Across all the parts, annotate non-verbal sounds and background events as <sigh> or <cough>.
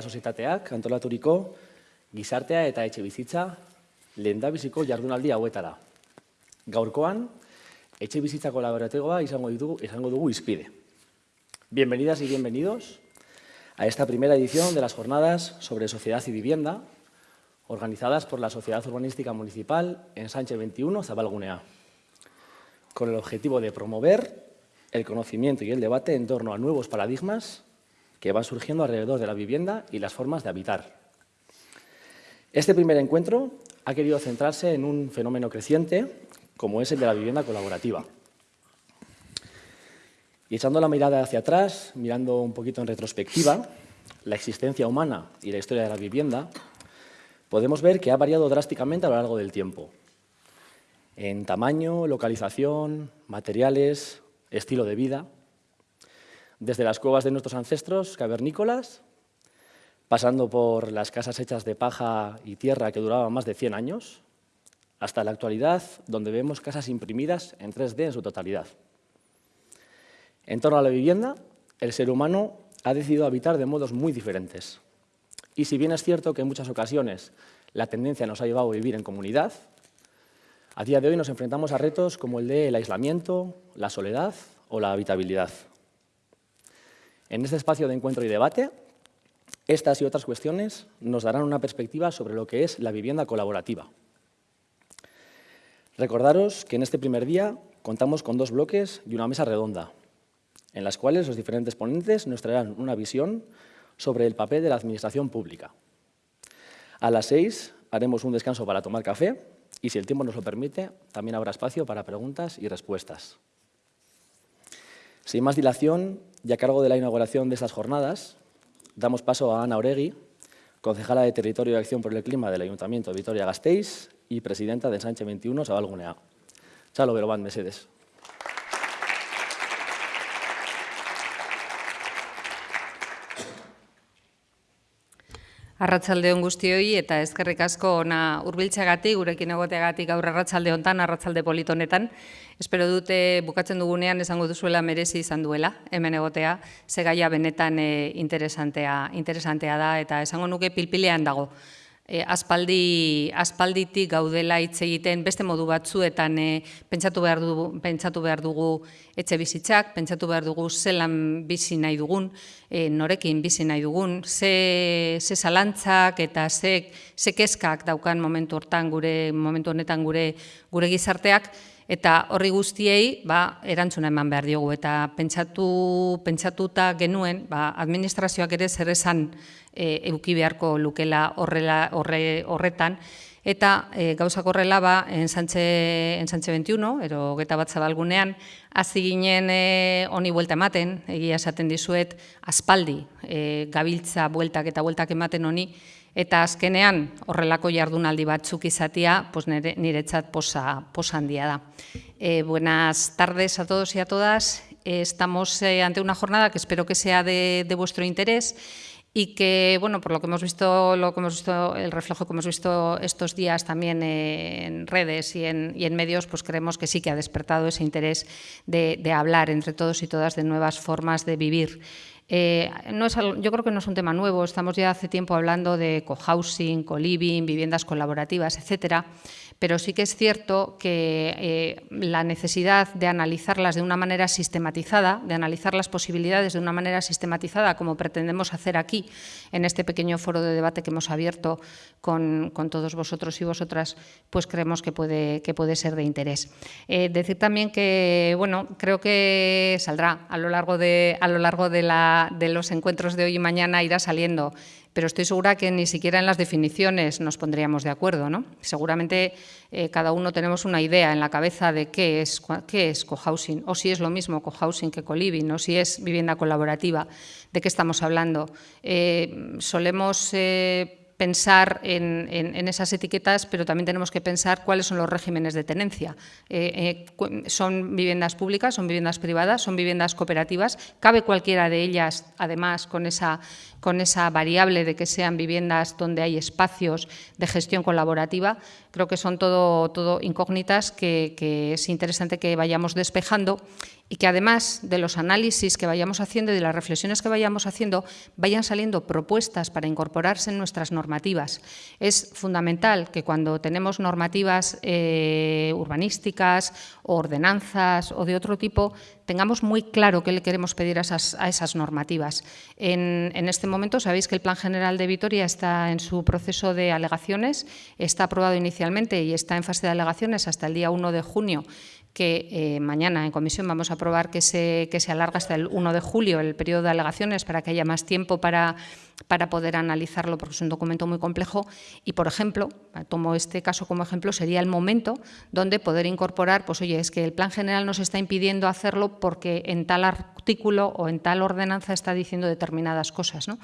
Sozietateak antolaturiko gizartea eta etxe bizitza lehendabiziko jardunaldi hauetara. Gaurkoan, etxe izango izango dugu izpide. Bienvenidas y bienvenidos a esta primera edición de las jornadas sobre sociedad y vivienda organizadas por la Sociedad Urbanística Municipal en Sánchez 21, Zabalgunea, con el objetivo de promover el conocimiento y el debate en torno a nuevos paradigmas que van surgiendo alrededor de la vivienda y las formas de habitar. Este primer encuentro ha querido centrarse en un fenómeno creciente como es el de la vivienda colaborativa. Y echando la mirada hacia atrás, mirando un poquito en retrospectiva, la existencia humana y la historia de la vivienda, podemos ver que ha variado drásticamente a lo largo del tiempo. En tamaño, localización, materiales, estilo de vida, desde las cuevas de nuestros ancestros cavernícolas, pasando por las casas hechas de paja y tierra que duraban más de 100 años, hasta la actualidad, donde vemos casas imprimidas en 3D en su totalidad. En torno a la vivienda, el ser humano ha decidido habitar de modos muy diferentes. Y si bien es cierto que en muchas ocasiones la tendencia nos ha llevado a vivir en comunidad, a día de hoy nos enfrentamos a retos como el del aislamiento, la soledad o la habitabilidad. En este espacio de encuentro y debate, estas y otras cuestiones nos darán una perspectiva sobre lo que es la vivienda colaborativa. Recordaros que en este primer día contamos con dos bloques y una mesa redonda, en las cuales los diferentes ponentes nos traerán una visión sobre el papel de la administración pública. A las seis haremos un descanso para tomar café y, si el tiempo nos lo permite, también habrá espacio para preguntas y respuestas. Sin más dilación, y a cargo de la inauguración de estas jornadas, damos paso a Ana Oregui, concejala de Territorio y Acción por el Clima del Ayuntamiento de Vitoria-Gasteiz y presidenta de Sánchez 21, Sabalgunea. Chalo Berobán, Mercedes. Arratsaldeon guztioi eta eskerrik asko ona hurbiltzeagatik, gurekin egoteagatik gaur arratsalde hontan, arratsalde politonetan. Espero dute bukatzen dugunean esango duzuela merezi izan duela hemen egotea, ze gaia benetan eh, interesantea, interesantea da eta esango nuke pilpilean dago e, aspaldi, aspalditik gaudela hitz egiten beste modu batzuetan e, pentsatu, behar dugu, pentsatu behar dugu etxe bizitzak, pentsatu behar dugu zelan bizi nahi dugun, e, norekin bizi nahi dugun, ze, ze zalantzak eta ze, ze keskak daukan momentu hortan gure momentu honetan gure gure gizarteak, eta horri guztiei ba, erantzuna eman behar diogu. Eta pentsatu, pentsatuta genuen, ba, administrazioak ere zer esan e, euki beharko lukela horrela, horre, horretan, eta e, gauzak horrela ba, ensantxe, ensantxe 21, ero geta bat zabalgunean, hazi ginen e, honi buelta ematen, egia esaten dizuet, aspaldi e, gabiltza bueltak eta bueltak ematen honi, eta azkenean horrelako jardunaldi batzuk izatea, pues nire, niretzat posa, posa handia da. E, buenas tardes a todos y a todas. estamos eh, ante una jornada que espero que sea de, de vuestro interés y que, bueno, por lo que hemos visto, lo que hemos visto, el reflejo que hemos visto estos días también en redes y en, medios, pues creemos que sí que ha despertado ese interés de, de hablar entre todos y todas de nuevas formas de vivir. Eh, no es, yo creo que no es un tema nuevo, estamos ya hace tiempo hablando de cohousing, co-living, viviendas colaborativas, etcétera, pero sí que es cierto que eh, la necesidad de analizarlas de una manera sistematizada, de analizar las posibilidades de una manera sistematizada, como pretendemos hacer aquí, en este pequeño foro de debate que hemos abierto con, todos vosotros y vosotras, pues creemos que puede, que puede ser de interés. Eh, decir también que, bueno, creo que saldrá a lo largo de, a lo largo de, los encuentros de hoy y mañana, irá saliendo pero estoy segura que ni siquiera en las definiciones nos pondríamos de acuerdo. ¿no? Seguramente eh, cada uno tenemos una idea en la cabeza de qué es, qué es cohousing, o si es lo mismo cohousing que coliving, o si es vivienda colaborativa, de qué estamos hablando. Eh, solemos... Eh, pensar en, esas etiquetas, pero también tenemos que pensar cuáles son los regímenes de tenencia. ¿Son viviendas públicas, son viviendas privadas, son viviendas cooperativas? ¿Cabe cualquiera de ellas, además, con esa, con esa variable de que sean viviendas donde hay espacios de gestión colaborativa? Creo que son todo, todo incógnitas que, es interesante que vayamos despejando y que además de los análisis que vayamos haciendo y de las reflexiones que vayamos haciendo, vayan saliendo propuestas para incorporarse en nuestras normativas. Es fundamental que cuando tenemos normativas eh, urbanísticas ordenanzas o de otro tipo, tengamos muy claro qué le queremos pedir a esas, normativas. En, este momento sabéis que el Plan General de Vitoria está en su proceso de alegaciones, está aprobado inicialmente y está en fase de alegaciones hasta el día 1 de junio que eh, mañana en comisión vamos a aprobar que se, que se alarga hasta el 1 de julio el periodo de alegaciones para que haya más tiempo para, para poder analizarlo, porque es un documento muy complejo. Y, por ejemplo, tomo este caso como ejemplo, sería el momento donde poder incorporar, pues oye, es que el plan general nos está impidiendo hacerlo porque en tal artículo o en tal ordenanza está diciendo determinadas cosas. ¿no?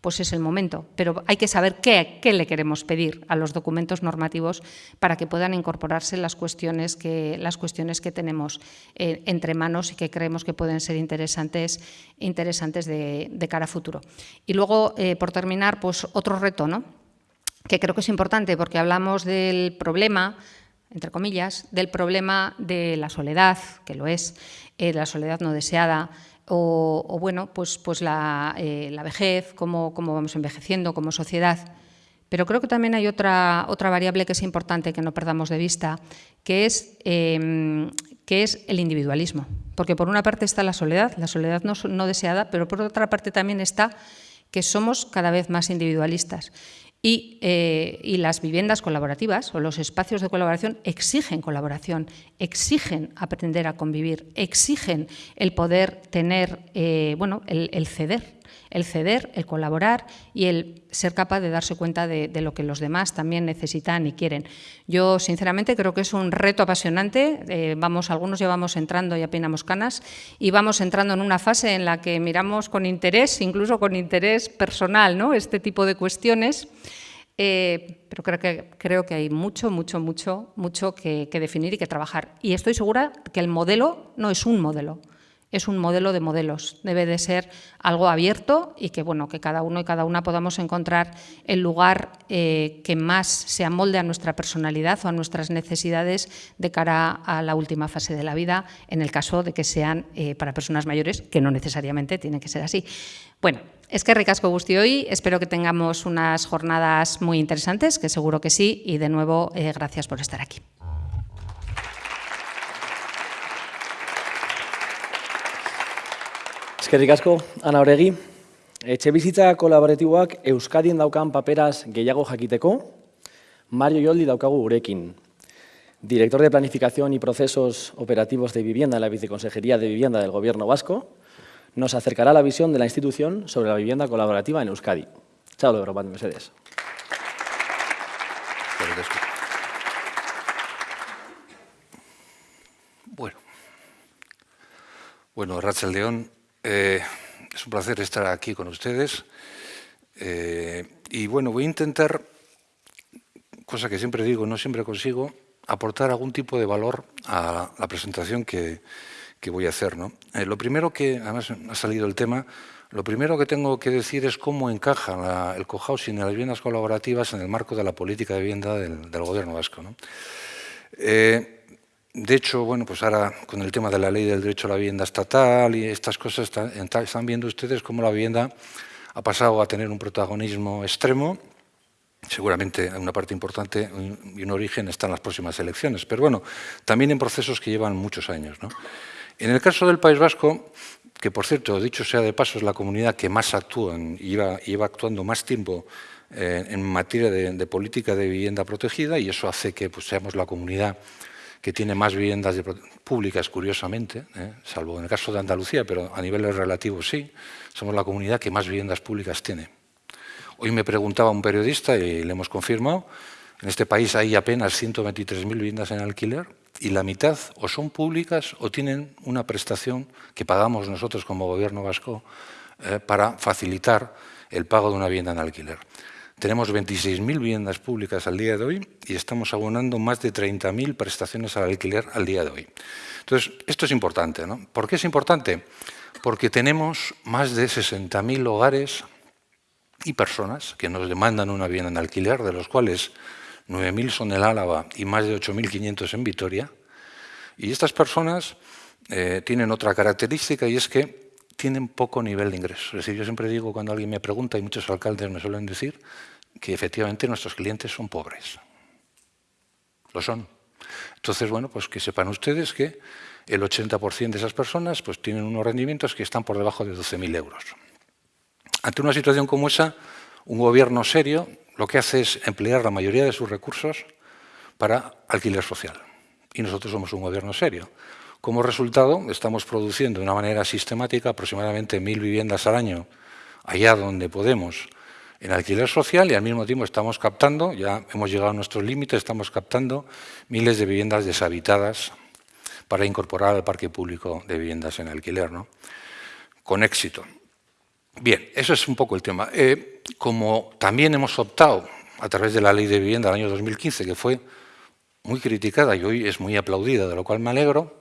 Pues es el momento. Pero hay que saber qué, qué le queremos pedir a los documentos normativos para que puedan incorporarse las cuestiones que, las cuestiones que tenemos eh, entre manos y que creemos que pueden ser interesantes, interesantes de, cara a futuro. Y luego, eh, por terminar, pues otro reto, ¿no? que creo que es importante porque hablamos del problema entre comillas, del problema de la soledad, que lo es, eh, la soledad no deseada, o, bueno, pues, pues la, eh, vejez, cómo, cómo, vamos envejeciendo como sociedad. Pero creo que también hay otra, otra variable que es importante que no perdamos de vista, que es, em, que es el individualismo. Porque por una parte está la soledad, la soledad no deseada, pero por otra parte también está que somos cada vez más individualistas. Eh, y, las viviendas colaborativas o los espacios de colaboración exigen colaboración, exigen aprender a convivir, exigen el poder tener, eh, bueno, el ceder, el ceder, el colaborar y el ser capaz de darse cuenta de, lo que los demás también necesitan y quieren. Yo, sinceramente, creo que es un reto apasionante. Eh, vamos, algunos ya vamos entrando y apenas canas y vamos entrando en una fase en la que miramos con interés, incluso con interés personal, ¿no? este tipo de cuestiones. Eh, pero creo que, creo que hay mucho, mucho, mucho, mucho que definir y que trabajar. Y estoy segura que el modelo no es un modelo, es un modelo de modelos, debe de ser algo abierto y que, bueno, que cada uno y cada una podamos encontrar el lugar eh, que más se amolde a nuestra personalidad o a nuestras necesidades de cara a la última fase de la vida, en el caso de que sean eh, para personas mayores, que no necesariamente tiene que ser así. Bueno, es que ricasco gusti hoy, espero que tengamos unas jornadas muy interesantes, que seguro que sí, y de nuevo, eh, gracias por estar aquí. Eskerrik asko, Ana Oregi. Etxe bizitza kolaboratiboak Euskadien daukan paperaz gehiago jakiteko, Mario Yoldi daukagu gurekin. Director de Planificación y Procesos Operativos de Vivienda en la Viceconsejería de Vivienda del Gobierno Vasco, nos acercará la visión de la institución sobre la vivienda colaborativa en Euskadi. Chao, Europa Mercedes. Bueno, bueno, Rachel León, eh, es un placer estar aquí con ustedes. Eh, y bueno, voy a intentar, cosa que siempre digo, no siempre consigo, aportar algún tipo de valor a la presentación que, voy a hacer. ¿no? Eh, lo primero que, además ha salido el tema, lo primero que tengo que decir es cómo encaja el cohousing y las viviendas colaborativas en el marco de la política de vivienda del, gobierno vasco. ¿no? De hecho, bueno, pues ahora con el tema de la ley del derecho a la vivienda estatal y estas cosas, están, viendo ustedes cómo la vivienda ha pasado a tener un protagonismo extremo. Seguramente una parte importante y un origen está en las próximas elecciones, pero bueno, también en procesos que llevan muchos años. En el caso del País Vasco, que por cierto, dicho sea de paso, es la comunidad que más actúa y lleva, actuando más tiempo eh, en materia de, política de vivienda protegida y eso hace que pues, seamos la comunidad que tiene más viviendas públicas, curiosamente, ¿eh? salvo en el caso de Andalucía, pero a niveles relativos sí, somos la comunidad que más viviendas públicas tiene. Hoy me preguntaba un periodista, y le hemos confirmado, en este país hay apenas 123.000 viviendas en alquiler y la mitad o son públicas o tienen una prestación que pagamos nosotros como gobierno vasco eh, para facilitar el pago de una vivienda en alquiler. Tenemos 26.000 viviendas públicas al día de hoy y estamos abonando más de 30.000 prestaciones al alquiler al día de hoy. Entonces, esto es importante. ¿no? ¿Por qué es importante? Porque tenemos más de 60.000 hogares y personas que nos demandan una vivienda en alquiler, de los cuales 9.000 son en Álava y más de 8.500 en Vitoria. Y estas personas eh, tienen otra característica y es que tienen poco nivel de ingreso. Es decir, yo siempre digo cuando alguien me pregunta, y muchos alcaldes me suelen decir, que efectivamente nuestros clientes son pobres. Lo son. Entonces, bueno, pues que sepan ustedes que el 80% de esas personas pues, tienen unos rendimientos que están por debajo de 12.000 euros. Ante una situación como esa, un gobierno serio lo que hace es emplear la mayoría de sus recursos para alquiler social. Y nosotros somos un gobierno serio. Como resultado, estamos produciendo de una manera sistemática aproximadamente mil viviendas al año, allá donde podemos, en alquiler social y al mismo tiempo estamos captando, ya hemos llegado a nuestros límites, estamos captando miles de viviendas deshabitadas para incorporar al parque público de viviendas en alquiler, ¿no? con éxito. Bien, eso es un poco el tema. Eh, como también hemos optado a través de la Ley de Vivienda del año 2015, que fue muy criticada y hoy es muy aplaudida, de lo cual me alegro,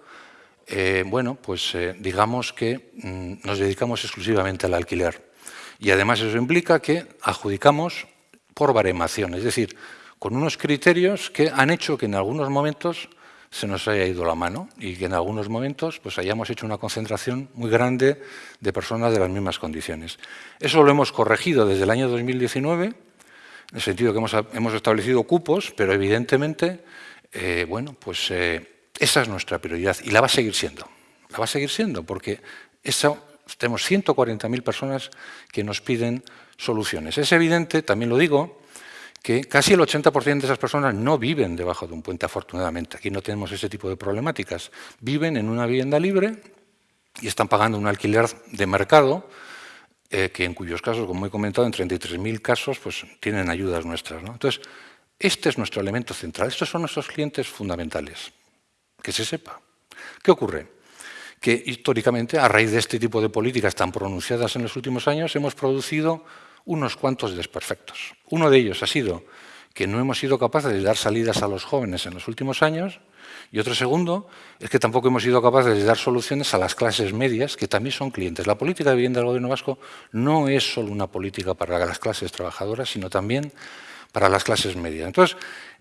eh, bueno, pues eh, digamos que mm, nos dedicamos exclusivamente al alquiler. Y además eso implica que adjudicamos por baremación, es decir, con unos criterios que han hecho que en algunos momentos se nos haya ido la mano y que en algunos momentos pues, hayamos hecho una concentración muy grande de personas de las mismas condiciones. Eso lo hemos corregido desde el año 2019, en el sentido que hemos, establecido cupos, pero evidentemente, eh, bueno, pues esa es nuestra prioridad y la va a seguir siendo. La va a seguir siendo porque tenemos 140.000 personas que nos piden soluciones. Es evidente, también lo digo, que casi el 80% de esas personas no viven debajo de un puente, afortunadamente. Aquí no tenemos ese tipo de problemáticas. Viven en una vivienda libre y están pagando un alquiler de mercado, eh, que en cuyos casos, como he comentado, en 33.000 casos pues, tienen ayudas nuestras. Entonces, este es nuestro elemento central. Estos son nuestros clientes fundamentales. Que se sepa. ¿Qué ocurre? Que históricamente, a raíz de este tipo de políticas tan pronunciadas en los últimos años, hemos producido unos cuantos desperfectos. Uno de ellos ha sido que no hemos sido capaces de dar salidas a los jóvenes en los últimos años, y otro segundo es que tampoco hemos sido capaces de dar soluciones a las clases medias, que también son clientes. La política de vivienda del Gobierno vasco no es solo una política para las clases trabajadoras, sino también para las clases medias. Entonces,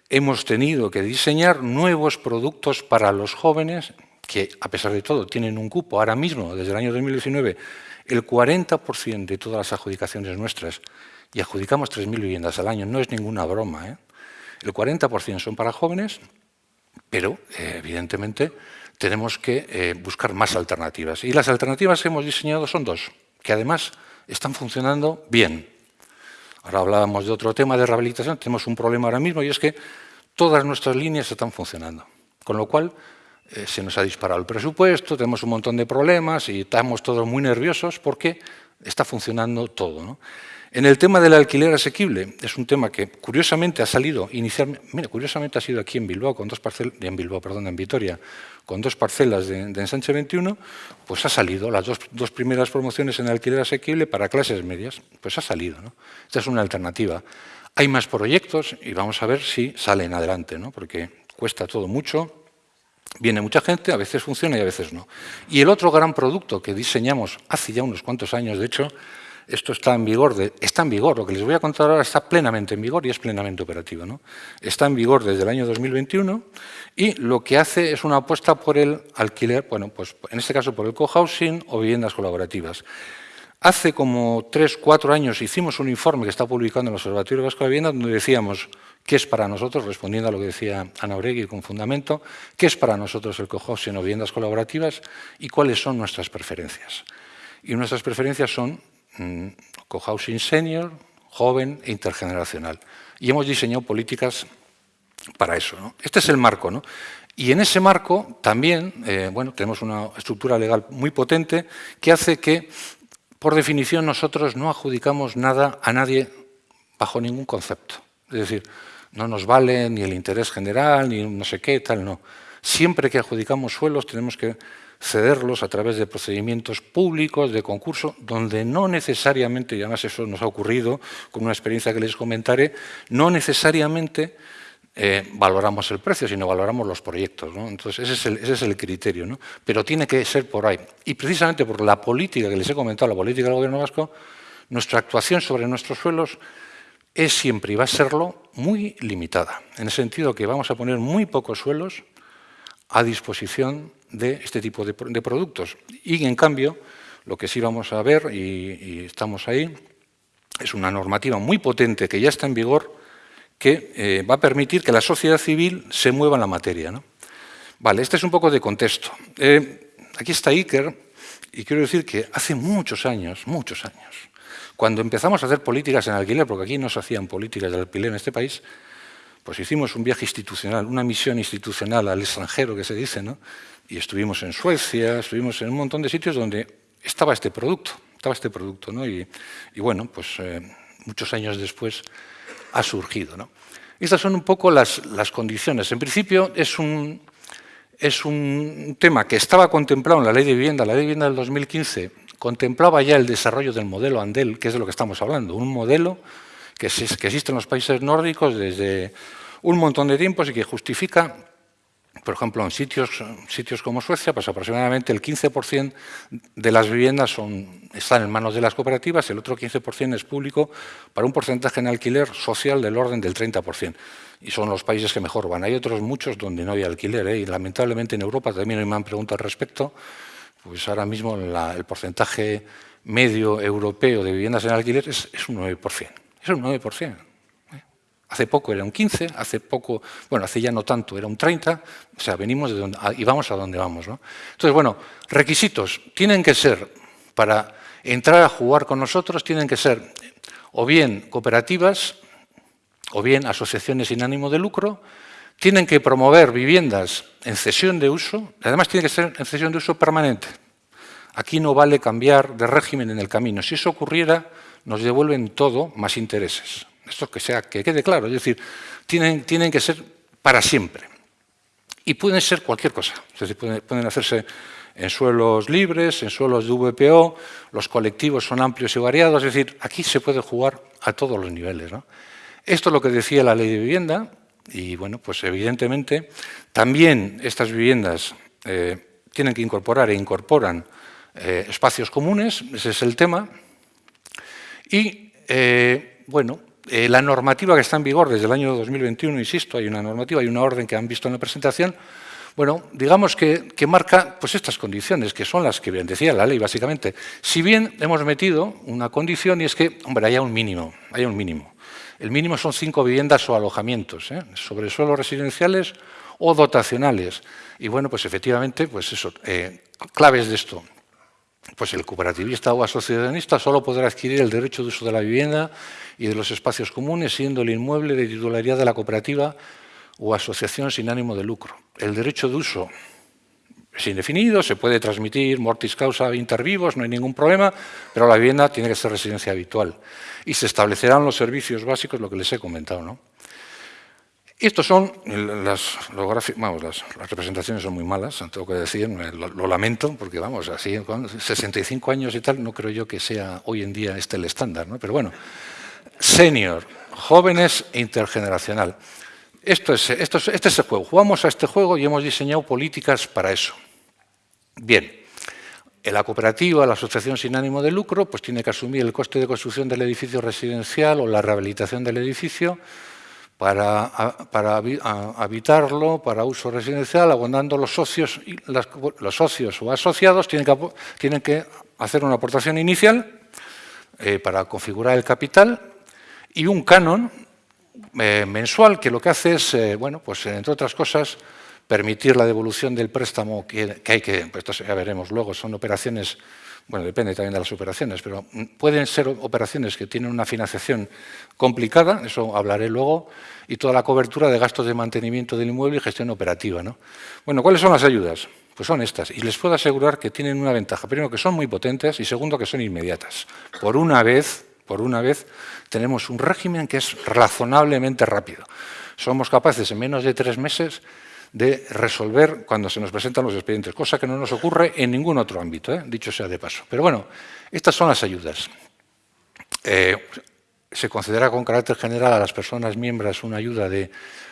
hemos tenido que diseñar nuevos productos para los jóvenes que, a pesar de todo, tienen un cupo ahora mismo, desde el año 2019, el 40% de todas las adjudicaciones nuestras, y adjudicamos 3.000 viviendas al año, no es ninguna broma, ¿eh? el 40% son para jóvenes, pero eh, evidentemente tenemos que eh, buscar más alternativas. Y las alternativas que hemos diseñado son dos, que además están funcionando bien. Ahora hablábamos de otro tema de rehabilitación, tenemos un problema ahora mismo y es que todas nuestras líneas están funcionando. Con lo cual, eh, se nos ha disparado el presupuesto, tenemos un montón de problemas y estamos todos muy nerviosos porque está funcionando todo. En el tema del alquiler asequible, es un tema que curiosamente ha salido inicialmente, mira, curiosamente ha sido aquí en Bilbao, con dos parcelas, en Bilbao, perdón, en Vitoria, con dos parcelas de, Ensanche 21, pues ha salido, las dos, primeras promociones en alquiler asequible para clases medias, pues ha salido. Esta es una alternativa. Hay más proyectos y vamos a ver si salen adelante, ¿no? porque cuesta todo mucho, Viene mucha gente, a veces funciona y a veces no. Y el otro gran producto que diseñamos hace ya unos cuantos años, de hecho, esto está en vigor, está en vigor, lo que les voy a contar ahora está plenamente en vigor y es plenamente operativo. ¿no? Está en vigor desde el año 2021 y lo que hace es una apuesta por el alquiler, bueno, pues en este caso por el cohousing o viviendas colaborativas. Hace como tres, cuatro años hicimos un informe que está publicando en el Observatorio Vasco de Vivienda donde decíamos qué es para nosotros, respondiendo a lo que decía Ana Oregui con fundamento, qué es para nosotros el cohousing o viviendas colaborativas y cuáles son nuestras preferencias. Y nuestras preferencias son cohousing senior, joven e intergeneracional. Y hemos diseñado políticas para eso. ¿no? Este es el marco. ¿no? Y en ese marco también eh, bueno, tenemos una estructura legal muy potente que hace que, por definición, nosotros no adjudicamos nada a nadie bajo ningún concepto. Es decir, no nos vale ni el interés general, ni no sé qué, tal, no. Siempre que adjudicamos suelos tenemos que cederlos a través de procedimientos públicos, de concurso, donde no necesariamente, y además eso nos ha ocurrido con una experiencia que les comentaré, no necesariamente eh, valoramos el precio, sino valoramos los proyectos. Entonces, ese es, el, ese es, el, criterio. ¿no? Pero tiene que ser por ahí. Y precisamente por la política que les he comentado, la política del Gobierno vasco, nuestra actuación sobre nuestros suelos es siempre y va a serlo muy limitada, en el sentido que vamos a poner muy pocos suelos a disposición de este tipo de, productos. Y, en cambio, lo que sí vamos a ver, y, y estamos ahí, es una normativa muy potente que ya está en vigor, que eh, va a permitir que la sociedad civil se mueva en la materia. ¿no? Vale, este es un poco de contexto. Eh, aquí está Iker, y quiero decir que hace muchos años, muchos años, cuando empezamos a hacer políticas en alquiler, porque aquí no se hacían políticas de alquiler en este país, pues hicimos un viaje institucional, una misión institucional al extranjero, que se dice, ¿no? y estuvimos en Suecia, estuvimos en un montón de sitios donde estaba este producto, estaba este producto, ¿no? y, y bueno, pues eh, muchos años después ha surgido. ¿no? Estas son un poco las, las condiciones. En principio es un, es un tema que estaba contemplado en la Ley de Vivienda. La Ley de Vivienda del 2015 contemplaba ya el desarrollo del modelo Andel, que es de lo que estamos hablando, un modelo que, existe en los países nórdicos desde un montón de tiempos y que justifica por ejemplo, en sitios, sitios como Suecia, pues aproximadamente el 15% de las viviendas son, están en manos de las cooperativas, el otro 15% es público, para un porcentaje en alquiler social del orden del 30%. Y son los países que mejor van. Hay otros muchos donde no hay alquiler, ¿eh? y lamentablemente en Europa también me han preguntado al respecto, pues ahora mismo el porcentaje medio europeo de viviendas en alquiler es, es un 9%. Es un 9%. Hace poco era un 15, hace poco, bueno, hace ya no tanto, era un 30, o sea, venimos de donde, y vamos a donde vamos. ¿no? Entonces, bueno, requisitos tienen que ser, para entrar a jugar con nosotros, tienen que ser o bien cooperativas, o bien asociaciones sin ánimo de lucro, tienen que promover viviendas en cesión de uso, además tiene que ser en cesión de uso permanente. Aquí no vale cambiar de régimen en el camino. Si eso ocurriera, nos devuelven todo más intereses. Esto que, sea, que quede claro, es decir, tienen, tienen que ser para siempre. Y pueden ser cualquier cosa, es decir, pueden, hacerse en suelos libres, en suelos de VPO, los colectivos son amplios y variados, es decir, aquí se puede jugar a todos los niveles. Esto es lo que decía la ley de vivienda, y bueno, pues evidentemente también estas viviendas eh, tienen que incorporar e incorporan eh, espacios comunes, ese es el tema, y eh, bueno, eh, la normativa que está en vigor desde el año 2021, insisto, hay una normativa, hay una orden que han visto en la presentación, bueno, digamos que, marca pues estas condiciones, que son las que decía la ley, básicamente. Si bien hemos metido una condición y es que, hombre, haya un mínimo, haya un mínimo. El mínimo son cinco viviendas o alojamientos, ¿eh? sobre suelos residenciales o dotacionales. Y bueno, pues efectivamente, pues eso, claves de esto. Pues el cooperativista o asociacionista solo podrá adquirir el derecho de uso de la vivienda y de los espacios comunes, siendo el inmueble de titularidad de la cooperativa o asociación sin ánimo de lucro. El derecho de uso es indefinido, se puede transmitir mortis causa inter vivos, no hay ningún problema, pero la vivienda tiene que ser residencia habitual. Y se establecerán los servicios básicos, lo que les he comentado. ¿no? Estos son las, vamos, las, representaciones son muy malas, tengo que decir, lo, lamento, porque vamos, así, con 65 años y tal, no creo yo que sea hoy en día este el estándar, ¿no? pero bueno, senior, jóvenes e intergeneracional. Esto es, este es el juego. Jugamos a este juego y hemos diseñado políticas para eso. Bien, la cooperativa, la asociación sin ánimo de lucro, pues tiene que asumir el coste de construcción del edificio residencial o la rehabilitación del edificio para, habitarlo, para uso residencial, abondando los socios, los socios o asociados tienen que, hacer una aportación inicial eh, para configurar el capital y un canon eh, mensual que lo que hace es, eh, bueno, pues entre otras cosas, permitir la devolución del préstamo que, hay que, pues esto ya veremos luego, son operaciones, bueno, depende también de las operaciones, pero pueden ser operaciones que tienen una financiación complicada, eso hablaré luego, y toda la cobertura de gastos de mantenimiento del inmueble y gestión operativa. ¿no? Bueno, ¿cuáles son las ayudas? Pues son estas, y les puedo asegurar que tienen una ventaja. Primero, que son muy potentes, y segundo, que son inmediatas. Por una vez, por una vez, tenemos un régimen que es razonablemente rápido. Somos capaces en menos de tres meses de resolver cuando se nos presentan los expedientes, cosa que no nos ocurre en ningún otro ámbito, ¿eh? dicho sea de paso. Pero bueno, estas son las ayudas. Eh, se considera con carácter general a las personas miembros una ayuda de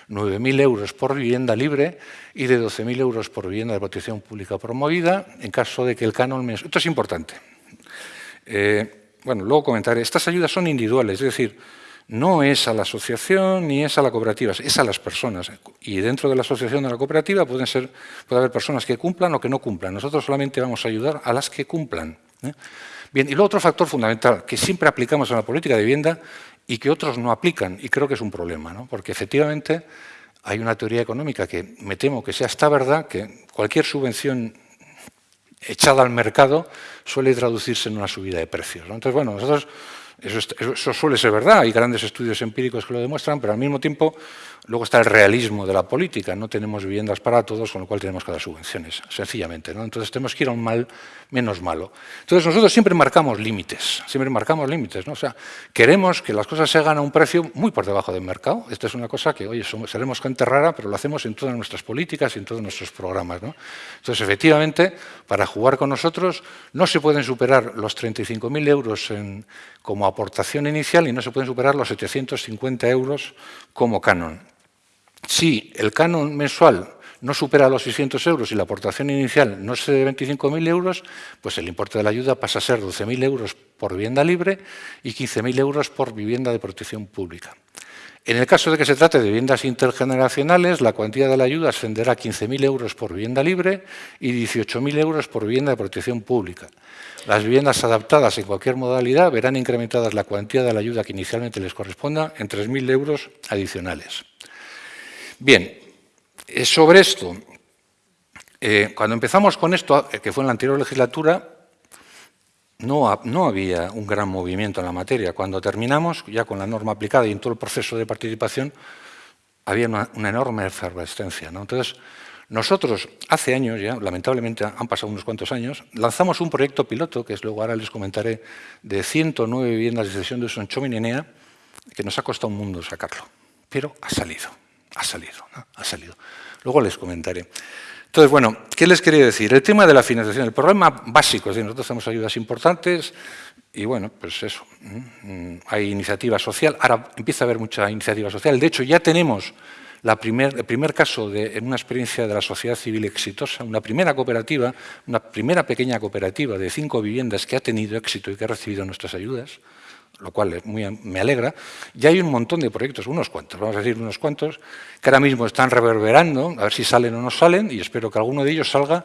9.000 euros por vivienda libre y de 12.000 euros por vivienda de protección pública promovida en caso de que el canon. Esto es importante. Eh, bueno, luego comentaré. Estas ayudas son individuales, es decir, no es a la asociación ni es a la cooperativa, es a las personas. Y dentro de la asociación de la cooperativa pueden ser, puede haber personas que cumplan o que no cumplan. Nosotros solamente vamos a ayudar a las que cumplan. ¿eh? Bien, y luego otro factor fundamental que siempre aplicamos en la política de vivienda y que otros no aplican, y creo que es un problema, ¿no? porque efectivamente hay una teoría económica que me temo que sea esta verdad, que cualquier subvención echada al mercado suele traducirse en una subida de precios. Entonces, bueno, nosotros eso, suele ser verdad, hay grandes estudios empíricos que lo demuestran, pero al mismo tiempo luego está el realismo de la política, no tenemos viviendas para todos, con lo cual tenemos que dar subvenciones, sencillamente. ¿no? Entonces tenemos que ir a un mal menos malo. Entonces nosotros siempre marcamos límites, siempre marcamos límites. ¿no? O sea, queremos que las cosas se hagan a un precio muy por debajo del mercado. Esta es una cosa que, oye, somos, seremos gente rara, pero lo hacemos en todas nuestras políticas y en todos nuestros programas. ¿no? Entonces, efectivamente, para jugar con nosotros no se pueden superar los 35.000 euros en, como aportación inicial y no se pueden superar los 750 euros como canon. Si el canon mensual no supera los 600 euros y la aportación inicial no es de 25.000 euros, pues el importe de la ayuda pasa a ser 12.000 euros por vivienda libre y 15.000 euros por vivienda de protección pública. En el caso de que se trate de viviendas intergeneracionales, la cuantía de la ayuda ascenderá a 15.000 euros por vivienda libre y 18.000 euros por vivienda de protección pública. Las viviendas adaptadas en cualquier modalidad verán incrementadas la cuantía de la ayuda que inicialmente les corresponda en 3.000 euros adicionales. Bien, eh, sobre esto, eh, cuando empezamos con esto, eh, que fue en la anterior legislatura, no, no, había un gran movimiento en la materia. Cuando terminamos, ya con la norma aplicada y en todo el proceso de participación, había una, enorme efervescencia. Entonces, nosotros, hace años ya, lamentablemente han pasado unos cuantos años, lanzamos un proyecto piloto, que es luego ahora les comentaré, de 109 viviendas de sesión de uso en que nos ha costado un mundo sacarlo. Pero ha salido, ha salido, ha salido. Luego les comentaré. Entonces, bueno, ¿qué les quería decir? El tema de la financiación, el problema básico, es decir, nosotros hacemos ayudas importantes y, bueno, pues eso, hay iniciativa social, ahora empieza a haber mucha iniciativa social, de hecho ya tenemos el primer caso de en una experiencia de la sociedad civil exitosa, una primera cooperativa, una primera pequeña cooperativa de cinco viviendas que ha tenido éxito y que ha recibido nuestras ayudas, lo cual me alegra, ya hay un montón de proyectos, unos cuantos, vamos a decir unos cuantos, que ahora mismo están reverberando, a ver si salen o no salen, y espero que alguno de ellos salga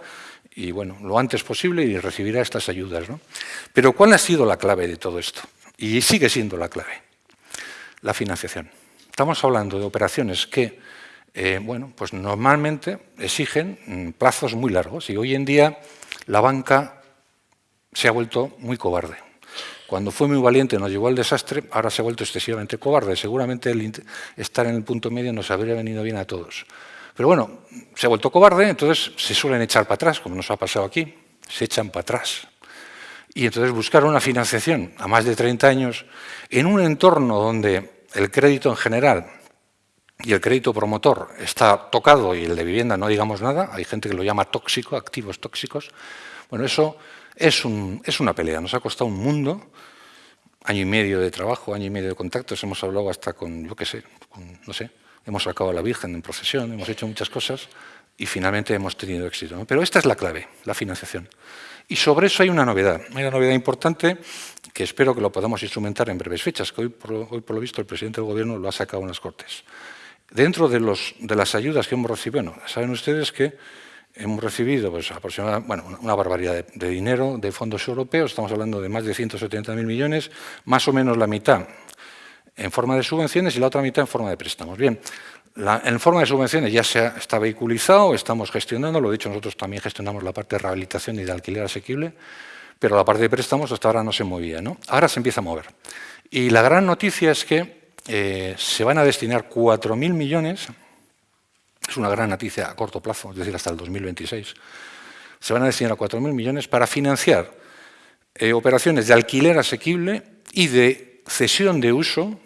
y bueno, lo antes posible y recibirá estas ayudas. ¿no? Pero ¿cuál ha sido la clave de todo esto? Y sigue siendo la clave, la financiación. Estamos hablando de operaciones que, eh, bueno, pues normalmente exigen mm, plazos muy largos y hoy en día la banca se ha vuelto muy cobarde cuando fue muy valiente nos llevó al desastre, ahora se ha vuelto excesivamente cobarde. Seguramente estar en el punto medio nos habría venido bien a todos. Pero bueno, se ha vuelto cobarde, entonces se suelen echar para atrás, como nos ha pasado aquí, se echan para atrás. Y entonces buscar una financiación a más de 30 años en un entorno donde el crédito en general y el crédito promotor está tocado y el de vivienda no digamos nada, hay gente que lo llama tóxico, activos tóxicos, bueno, eso es, una pelea, nos ha costado un mundo, año y medio de trabajo, año y medio de contactos, hemos hablado hasta con, yo qué sé, no sé, hemos sacado a la Virgen en procesión, hemos hecho muchas cosas y finalmente hemos tenido éxito. Pero esta es la clave, la financiación. Y sobre eso hay una novedad, hay una novedad importante que espero que lo podamos instrumentar en breves fechas, que hoy por, hoy por lo visto el presidente del Gobierno lo ha sacado en las Cortes. Dentro de, los, de las ayudas que hemos recibido, bueno, saben ustedes que hemos recibido pues, bueno, una barbaridad de, dinero de fondos europeos, estamos hablando de más de 170.000 millones, más o menos la mitad en forma de subvenciones y la otra mitad en forma de préstamos. Bien, en forma de subvenciones ya se está vehiculizado, estamos gestionando, lo dicho, nosotros también gestionamos la parte de rehabilitación y de alquiler asequible, pero la parte de préstamos hasta ahora no se movía. ¿no? Ahora se empieza a mover. Y la gran noticia es que eh, se van a destinar 4.000 millones es una gran noticia a corto plazo, es decir, hasta el 2026, se van a destinar 4.000 millones para financiar eh, operaciones de alquiler asequible y de cesión de uso,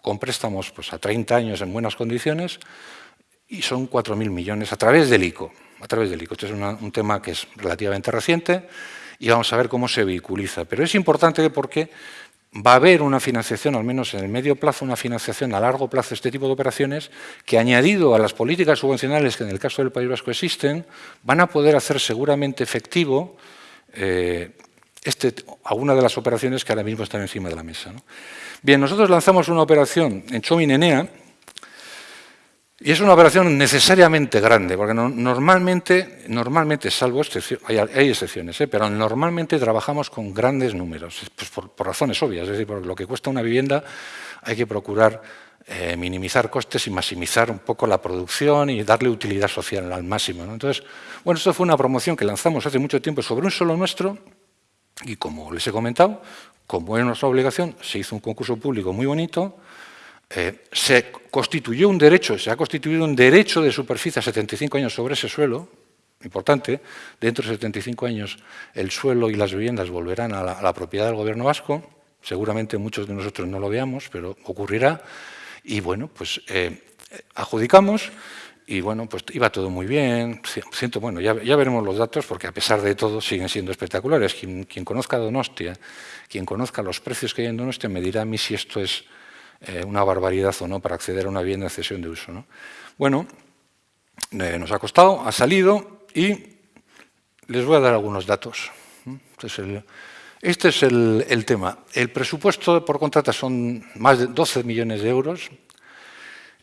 con préstamos pues, a 30 años en buenas condiciones, y son 4.000 millones a través del ICO. A través del ICO. Este es un tema que es relativamente reciente y vamos a ver cómo se vehiculiza. Pero es importante porque va a haber una financiación, al menos en el medio plazo, una financiación a largo plazo de este tipo de operaciones que, añadido a las políticas subvencionales que en el caso del País Vasco existen, van a poder hacer seguramente efectivo eh, este, alguna de las operaciones que ahora mismo están encima de la mesa. Bien, nosotros lanzamos una operación en Chomin-Enea, y es una operación necesariamente grande, porque normalmente, normalmente, salvo excepciones, hay, excepciones, ¿eh? pero normalmente trabajamos con grandes números, pues por, razones obvias, es decir, por lo que cuesta una vivienda hay que procurar eh, minimizar costes y maximizar un poco la producción y darle utilidad social al máximo. Entonces, bueno, esto fue una promoción que lanzamos hace mucho tiempo sobre un solo nuestro y como les he comentado, como es nuestra obligación, se hizo un concurso público muy bonito, eh, se constituyó un derecho, se ha constituido un derecho de superficie a 75 años sobre ese suelo, importante, dentro de 75 años el suelo y las viviendas volverán a la, propiedad del gobierno vasco, seguramente muchos de nosotros no lo veamos, pero ocurrirá, y bueno, pues eh, adjudicamos, y bueno, pues iba todo muy bien, siento, bueno, ya, veremos los datos, porque a pesar de todo siguen siendo espectaculares. Quien, quien conozca Donostia, quien conozca los precios que hay en Donostia, me dirá a mí si esto es eh, una barbaridad o no para acceder a una vivienda en cesión de uso. Bueno, eh, nos ha costado, ha salido y les voy a dar algunos datos. Este es el, el tema. El presupuesto por contrata son más de 12 millones de euros,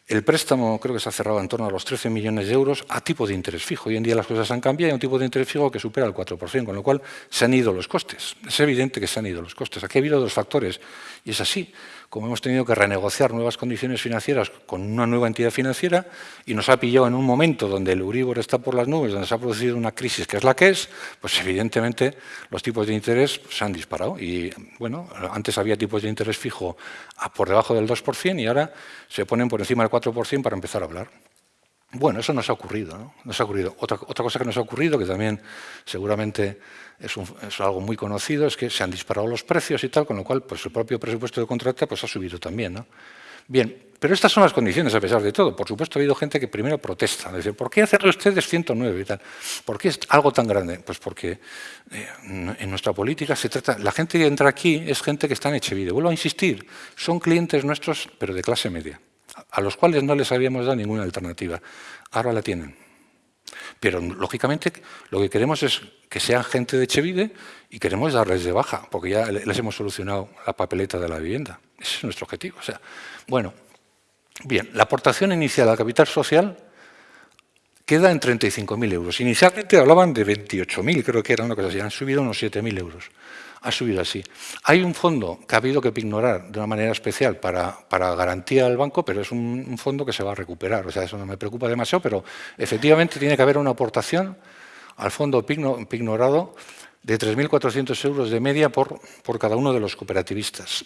el préstamo creo que se ha cerrado en torno a los 13 millones de euros a tipo de interés fijo. Hoy en día las cosas han cambiado y hay un tipo de interés fijo que supera el 4%, con lo cual se han ido los costes. Es evidente que se han ido los costes. Aquí ha habido dos factores y es así como hemos tenido que renegociar nuevas condiciones financieras con una nueva entidad financiera y nos ha pillado en un momento donde el Euribor está por las nubes, donde se ha producido una crisis que es la que es, pues evidentemente los tipos de interés se han disparado. Y bueno, antes había tipos de interés fijo por debajo del 2% y ahora se ponen por encima del 4% para empezar a hablar. Bueno, eso nos ha ocurrido. ¿no? Nos ha ocurrido. Otra, otra cosa que nos ha ocurrido, que también seguramente es, algo muy conocido, es que se han disparado los precios y tal, con lo cual pues, el propio presupuesto de contrata pues, ha subido también. ¿no? Bien, pero estas son las condiciones a pesar de todo. Por supuesto ha habido gente que primero protesta, dice, ¿por qué hacer ustedes 109 y tal? ¿Por qué es algo tan grande? Pues porque eh, en nuestra política se trata, la gente que entra aquí es gente que está en Echevide. Vuelvo a insistir, son clientes nuestros, pero de clase media, a los cuales no les habíamos dado ninguna alternativa. Ahora la tienen. Pero, lógicamente, lo que queremos es que sean gente de Chevide y queremos darles de baja, porque ya les hemos solucionado la papeleta de la vivienda. Ese es nuestro objetivo. O sea, bueno, bien, la aportación inicial al capital social queda en 35.000 euros. Inicialmente hablaban de 28.000, creo que era una cosa así, han subido unos 7.000 euros ha subido así. Hay un fondo que ha habido que ignorar de una manera especial para, para garantía del banco, pero es un, fondo que se va a recuperar. O sea, eso no me preocupa demasiado, pero efectivamente tiene que haber una aportación al fondo pignorado de 3.400 euros de media por, por cada uno de los cooperativistas.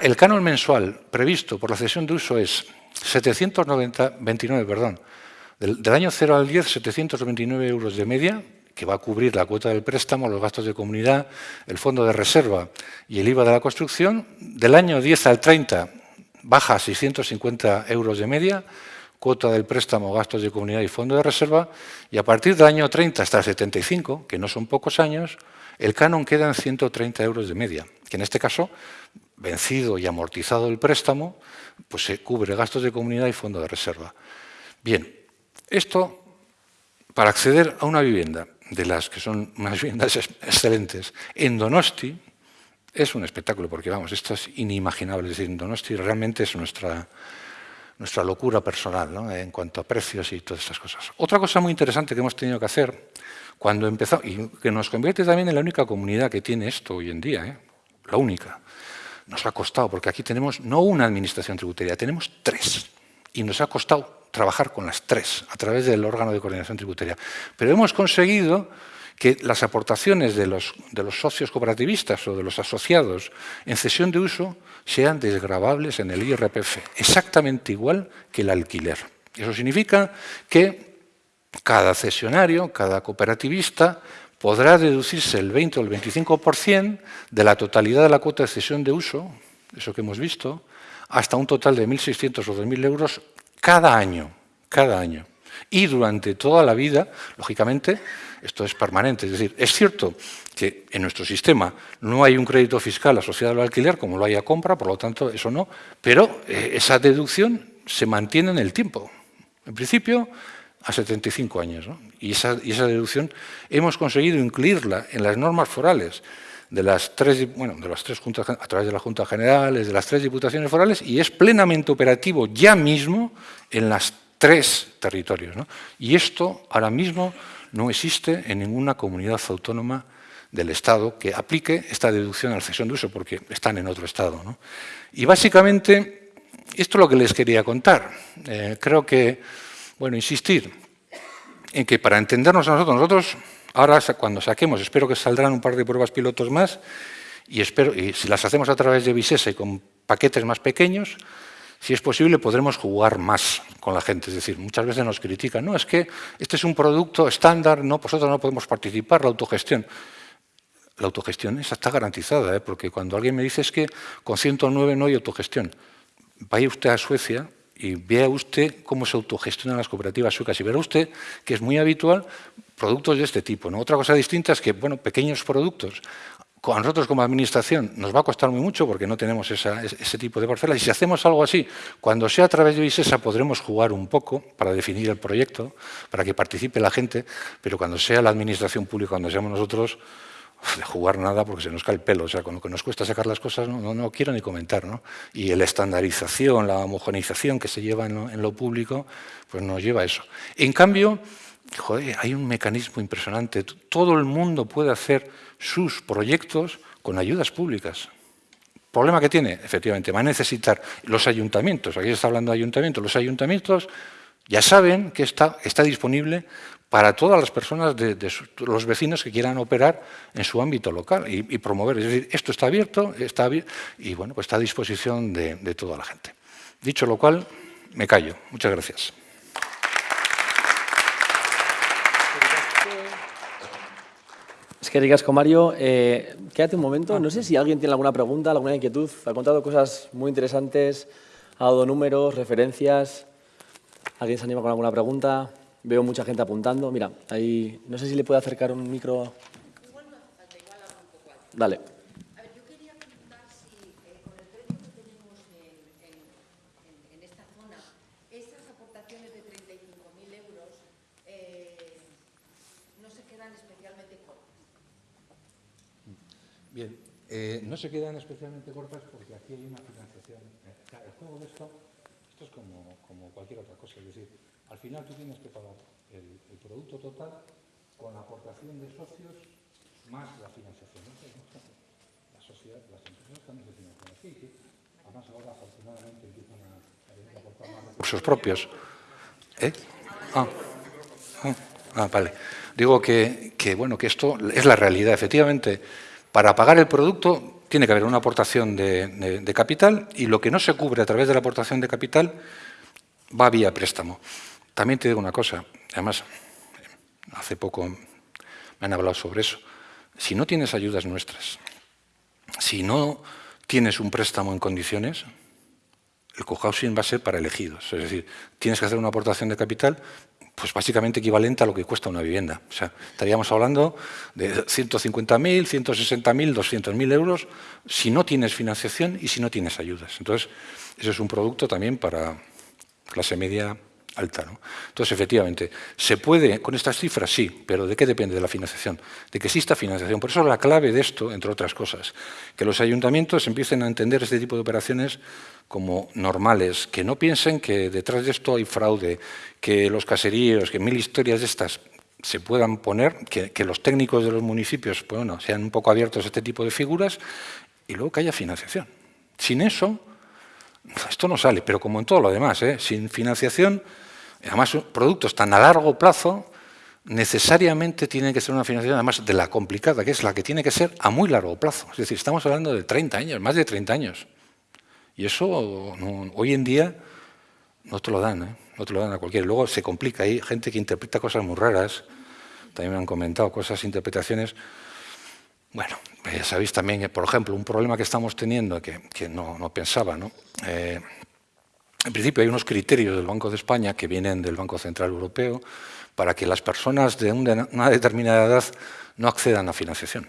el canon mensual previsto por la cesión de uso es 729, perdón, del, del año 0 al 10, 729 euros de media, que va a cubrir la cuota del préstamo, los gastos de comunidad, el fondo de reserva y el IVA de la construcción. Del año 10 al 30 baja a 650 euros de media, cuota del préstamo, gastos de comunidad y fondo de reserva, y a partir del año 30 hasta el 75, que no son pocos años, el canon queda en 130 euros de media, que en este caso, vencido y amortizado el préstamo, pues se cubre gastos de comunidad y fondo de reserva. Bien, esto para acceder a una vivienda de las que son unas viviendas excelentes, en Donosti es un espectáculo, porque vamos, esto es inimaginable. Es decir, en Donosti realmente es nuestra, nuestra locura personal ¿no? en cuanto a precios y todas estas cosas. Otra cosa muy interesante que hemos tenido que hacer cuando empezamos, y que nos convierte también en la única comunidad que tiene esto hoy en día, ¿eh? la única, nos ha costado, porque aquí tenemos no una administración tributaria, tenemos tres, y nos ha costado trabajar con las tres a través del órgano de coordinación tributaria. Pero hemos conseguido que las aportaciones de los, socios cooperativistas o de los asociados en cesión de uso sean desgravables en el IRPF, exactamente igual que el alquiler. Eso significa que cada cesionario, cada cooperativista, podrá deducirse el 20 o el 25% de la totalidad de la cuota de cesión de uso, eso que hemos visto, hasta un total de 1.600 o 2.000 euros cada año, cada año. Y durante toda la vida, lógicamente, esto es permanente. Es decir, es cierto que en nuestro sistema no hay un crédito fiscal asociado al alquiler, como lo hay a compra, por lo tanto, eso no, pero eh, esa deducción se mantiene en el tiempo. En principio, a 75 años. Y, esa, y, esa, deducción hemos conseguido incluirla en las normas forales de las tres, bueno, de las tres juntas, a través de las juntas generales, de las tres diputaciones forales, y es plenamente operativo ya mismo en las tres territorios. Y esto ahora mismo no existe en ninguna comunidad autónoma del Estado que aplique esta deducción a la cesión de uso, porque están en otro Estado. Y básicamente, esto es lo que les quería contar. Eh, creo que, bueno, insistir en que para entendernos a nosotros, nosotros ahora cuando saquemos, espero que saldrán un par de pruebas pilotos más, y, espero, y si las hacemos a través de Visesa y con paquetes más pequeños, si es posible, podremos jugar más con la gente. Es decir, muchas veces nos critican, no, es que este es un producto estándar, no, nosotros no podemos participar, la autogestión. La autogestión está garantizada, ¿eh? porque cuando alguien me dice es que con 109 no hay autogestión, vaya usted a Suecia y vea usted cómo se autogestionan las cooperativas suecas y verá usted que es muy habitual productos de este tipo. ¿no? Otra cosa distinta es que, bueno, pequeños productos a nosotros como administración nos va a costar muy mucho porque no tenemos ese tipo de parcelas y si hacemos algo así, cuando sea a través de Visesa podremos jugar un poco para definir el proyecto, para que participe la gente, pero cuando sea la administración pública, cuando seamos nosotros, de jugar nada porque se nos cae el pelo, o sea, con lo que nos cuesta sacar las cosas no, no, quiero ni comentar, ¿no? Y la estandarización, la homogenización que se lleva en lo, en lo público, pues nos lleva a eso. En cambio, joder, hay un mecanismo impresionante, todo el mundo puede hacer sus proyectos con ayudas públicas. ¿Problema que tiene? Efectivamente, va a necesitar los ayuntamientos, aquí se está hablando de ayuntamientos, los ayuntamientos ya saben que está, disponible para todas las personas, los vecinos que quieran operar en su ámbito local y, promover. Es decir, esto está abierto y bueno, pues está a disposición de toda la gente. Dicho lo cual, me callo. Muchas gracias. Es que ricasco, Mario. Eh, quédate un momento. No sé si alguien tiene alguna pregunta, alguna inquietud. Ha contado cosas muy interesantes, ha dado números, referencias. ¿Alguien se anima con alguna pregunta? Veo mucha gente apuntando. Mira, ahí no sé si le puede acercar un micro. Dale. Eh, no se quedan especialmente cortas porque aquí hay una financiación. Eh, el juego de esto, esto es como, como, cualquier otra cosa, es decir, al final tú tienes que pagar el, el producto total con la aportación de socios más la financiación. La sociedad, las empresas también se financian así, ¿sí? además ahora afortunadamente empiezan a, aportar más recursos propios. ¿Eh? Ah. ah. ah, vale. Digo que, que, bueno, que esto es la realidad. Efectivamente, para pagar el producto tiene que haber una aportación de, capital y lo que no se cubre a través de la aportación de capital va vía préstamo. También te digo una cosa, además, hace poco me han hablado sobre eso. Si no tienes ayudas nuestras, si no tienes un préstamo en condiciones, el cohousing va a ser para elegidos. Es decir, tienes que hacer una aportación de capital pues básicamente equivalente a lo que cuesta una vivienda. O sea, estaríamos hablando de 150.000, 160.000, 200.000 euros si no tienes financiación y si no tienes ayudas. Entonces, eso es un producto también para clase media alta. ¿no? Entonces, efectivamente, ¿se puede con estas cifras? Sí, pero ¿de qué depende? De la financiación, de que exista financiación. Por eso la clave de esto, entre otras cosas, que los ayuntamientos empiecen a entender este tipo de operaciones como normales, que no piensen que detrás de esto hay fraude, que los caseríos, que mil historias de estas se puedan poner, que, los técnicos de los municipios pues bueno, sean un poco abiertos a este tipo de figuras y luego que haya financiación. Sin eso, esto no sale, pero como en todo lo demás, ¿eh? sin financiación, además productos tan a largo plazo, necesariamente tienen que ser una financiación además de la complicada, que es la que tiene que ser a muy largo plazo. Es decir, estamos hablando de 30 años, más de 30 años. Y eso hoy en día no te lo dan, ¿eh? no te lo dan a cualquiera. Luego se complica, hay gente que interpreta cosas muy raras, también me han comentado cosas, interpretaciones. Bueno, ya sabéis también, por ejemplo, un problema que estamos teniendo, que, no, pensaba, ¿no? Eh, en principio hay unos criterios del Banco de España que vienen del Banco Central Europeo para que las personas de una determinada edad no accedan a financiación.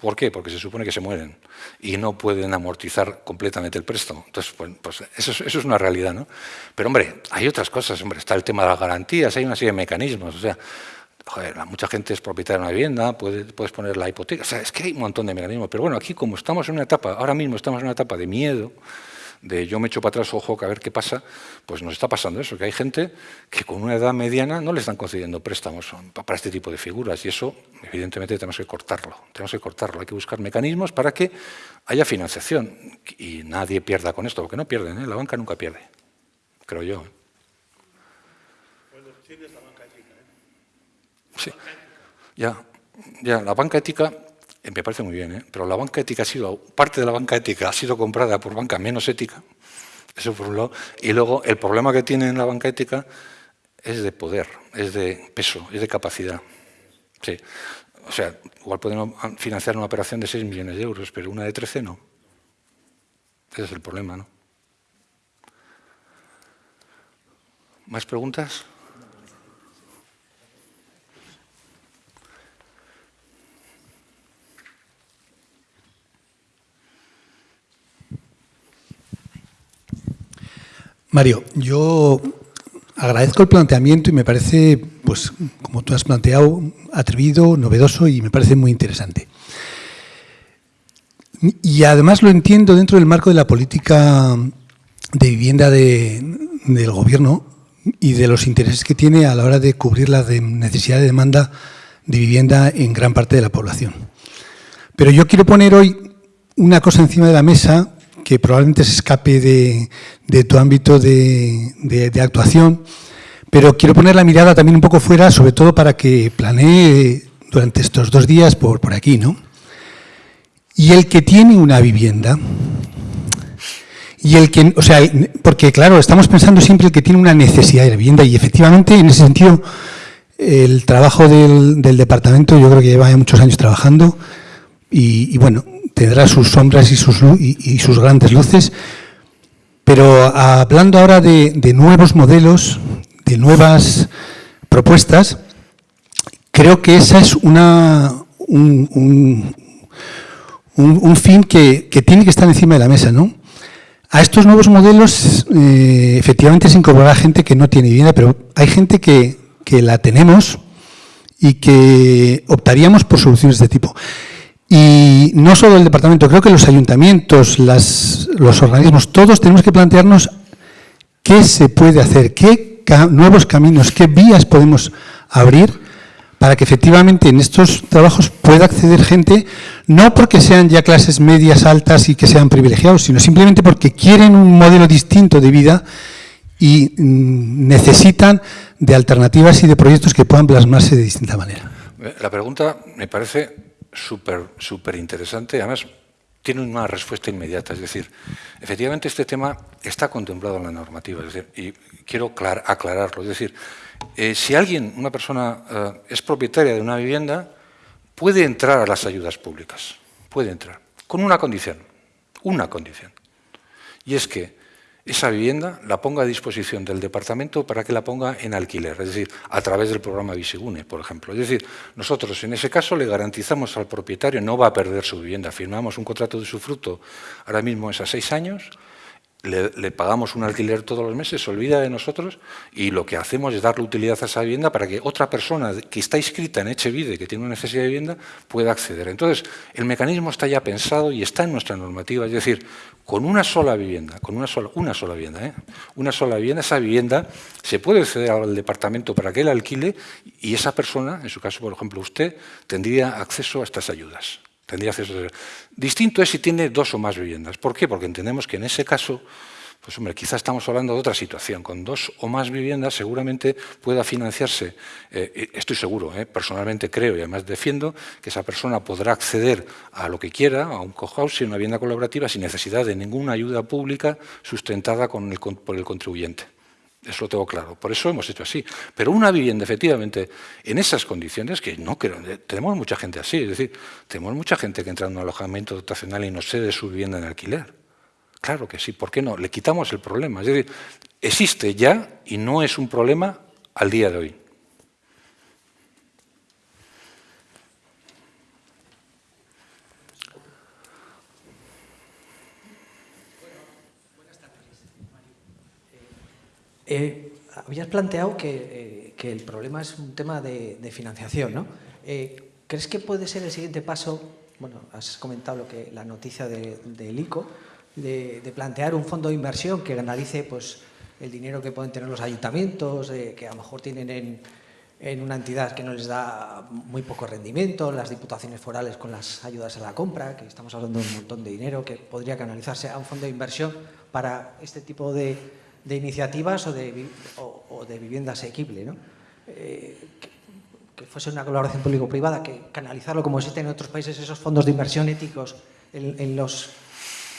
¿Por qué? Porque se supone que se mueren y no pueden amortizar completamente el préstamo. Entonces, pues, eso, es, una realidad, ¿no? Pero, hombre, hay otras cosas, hombre, está el tema de las garantías, hay una serie de mecanismos, o sea, mucha gente es propietaria de una vivienda, puedes poner la hipoteca, o sea, es que hay un montón de mecanismos, pero bueno, aquí como estamos en una etapa, ahora mismo estamos en una etapa de miedo, de yo me echo para atrás, ojo, que a ver qué pasa, pues nos está pasando eso, que hay gente que con una edad mediana no le están concediendo préstamos para este tipo de figuras y eso, evidentemente, tenemos que cortarlo, tenemos que cortarlo, hay que buscar mecanismos para que haya financiación y nadie pierda con esto, porque no pierden, ¿eh? la banca nunca pierde, creo yo. ¿eh? Sí, ya, ya, la banca ética me parece muy bien, ¿eh? pero la banca ética ha sido, parte de la banca ética ha sido comprada por banca menos ética, eso por un lado, y luego el problema que tiene en la banca ética es de poder, es de peso, es de capacidad. Sí. O sea, igual podemos financiar una operación de 6 millones de euros, pero una de 13 no. Ese es el problema, ¿no? ¿Más preguntas? Mario, yo agradezco el planteamiento y me parece, pues, como tú has planteado, atrevido, novedoso y me parece muy interesante. Y además lo entiendo dentro del marco de la política de vivienda del gobierno y de los intereses que tiene a la hora de cubrir la necesidad de demanda de vivienda en gran parte de la población. Pero yo quiero poner hoy una cosa encima de la mesa que probablemente se escape de, tu ámbito de, actuación, pero quiero poner la mirada también un poco fuera, sobre todo para que planee durante estos dos días por, aquí, ¿no? Y el que tiene una vivienda, y el que, o sea, porque claro, estamos pensando siempre el que tiene una necesidad de vivienda y efectivamente en ese sentido el trabajo del, departamento yo creo que lleva muchos años trabajando y bueno, tendrá sus sombras y sus, y, sus grandes luces, pero hablando ahora de, nuevos modelos, de nuevas propuestas, creo que esa es una, un, fin que, tiene que estar encima de la mesa. ¿no? A estos nuevos modelos eh, efectivamente se incorporará gente que no tiene vivienda, pero hay gente que, que la tenemos y que optaríamos por soluciones de este tipo. Y no solo el departamento, creo que los ayuntamientos, los organismos, todos tenemos que plantearnos qué se puede hacer, qué nuevos caminos, qué vías podemos abrir para que efectivamente en estos trabajos pueda acceder gente, no porque sean ya clases medias, altas y que sean privilegiados, sino simplemente porque quieren un modelo distinto de vida y mm, necesitan de alternativas y de proyectos que puedan plasmarse de distinta manera. La pregunta me parece súper súper interesante, además tiene una respuesta inmediata, es decir, efectivamente este tema está contemplado en la normativa, es decir, y quiero aclararlo, es decir, eh, si alguien, una persona, eh, es propietaria de una vivienda, puede entrar a las ayudas públicas, puede entrar, con una condición, una condición, y es que esa vivienda la ponga a disposición del departamento para que la ponga en alquiler, es decir, a través del programa Visigune, por ejemplo. Es decir, nosotros en ese caso le garantizamos al propietario, no va a perder su vivienda, firmamos un contrato de su fruto, ahora mismo es a seis años, le, pagamos un alquiler todos los meses, se olvida de nosotros y lo que hacemos es darle utilidad a esa vivienda para que otra persona que está inscrita en Echevide, que tiene una necesidad de vivienda, pueda acceder. Entonces, el mecanismo está ya pensado y está en nuestra normativa, es decir, con una sola vivienda, con una sola, una sola vivienda, ¿eh? una sola vivienda, esa vivienda se puede acceder al departamento para que él alquile y esa persona, en su caso, por ejemplo, usted, tendría acceso a estas ayudas. Tendría acceso Distinto es si tiene dos o más viviendas. ¿Por qué? Porque entendemos que en ese caso, pues hombre, quizás estamos hablando de otra situación. Con dos o más viviendas seguramente pueda financiarse, eh, estoy seguro, eh, personalmente creo y además defiendo que esa persona podrá acceder a lo que quiera, a un cohousing, una vivienda colaborativa, sin necesidad de ninguna ayuda pública sustentada por el contribuyente. Eso lo tengo claro. Por eso hemos hecho así. Pero una vivienda, efectivamente, en esas condiciones, que no creo, tenemos mucha gente así, es decir, tenemos mucha gente que entra en un alojamiento dotacional y no cede su vivienda en alquiler. Claro que sí, ¿por qué no? Le quitamos el problema. Es decir, existe ya y no es un problema al día de hoy. Eh, habías planteado que, eh, el problema es un tema de, financiación, ¿no? Eh, ¿Crees que puede ser el siguiente paso? Bueno, has comentado lo que la noticia del ICO, de, plantear un fondo de inversión que analice pues, el dinero que pueden tener los ayuntamientos, que a lo mejor tienen en, en una entidad que no les da muy poco rendimiento, las diputaciones forales con las ayudas a la compra, que estamos hablando de un montón de dinero que podría canalizarse a un fondo de inversión para este tipo de, de iniciativas o de, o, de vivienda asequible, ¿no? Eh, que, fuese una colaboración público-privada, que canalizarlo como existen en otros países esos fondos de inversión éticos en, los,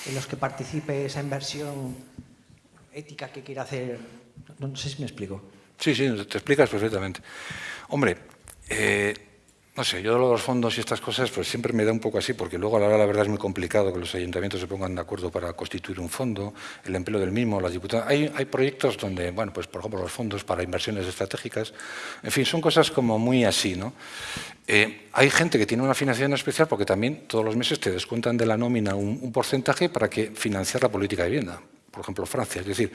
en los que participe esa inversión ética que quiera hacer. No, sé si me explico. Sí, sí, te explicas perfectamente. Hombre, eh, no sé, yo de los fondos y estas cosas pues siempre me da un poco así, porque luego a la, la verdad es muy complicado que los ayuntamientos se pongan de acuerdo para constituir un fondo, el empleo del mismo, las diputadas. Hay, hay proyectos donde, bueno, pues por ejemplo los fondos para inversiones estratégicas, en fin, son cosas como muy así, ¿no? Eh, hay gente que tiene una financiación especial porque también todos los meses te descuentan de la nómina un, un porcentaje para que financiar la política de vivienda por ejemplo, Francia. Es decir,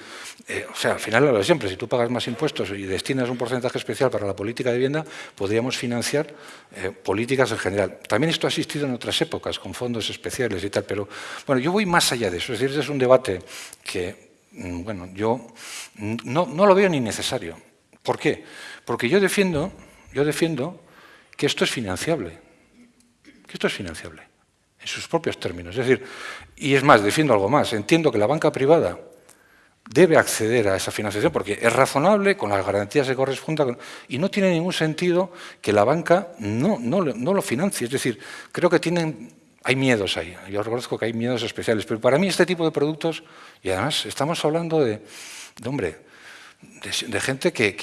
eh, o sea, al final lo de siempre, si tú pagas más impuestos y destinas un porcentaje especial para la política de vivienda, podríamos financiar eh, políticas en general. También esto ha existido en otras épocas, con fondos especiales y tal, pero bueno, yo voy más allá de eso. Es decir, es un debate que, mm, bueno, yo no, no lo veo ni necesario. ¿Por qué? Porque yo defiendo, yo defiendo que esto es financiable. Que esto es financiable en sus propios términos. Es decir, y es más, defiendo algo más, entiendo que la banca privada debe acceder a esa financiación porque es razonable, con las garantías que correspondan, y no tiene ningún sentido que la banca no, no, no lo financie. Es decir, creo que tienen, hay miedos ahí, yo reconozco que hay miedos especiales, pero para mí este tipo de productos, y además estamos hablando de, de hombre, de, gente que,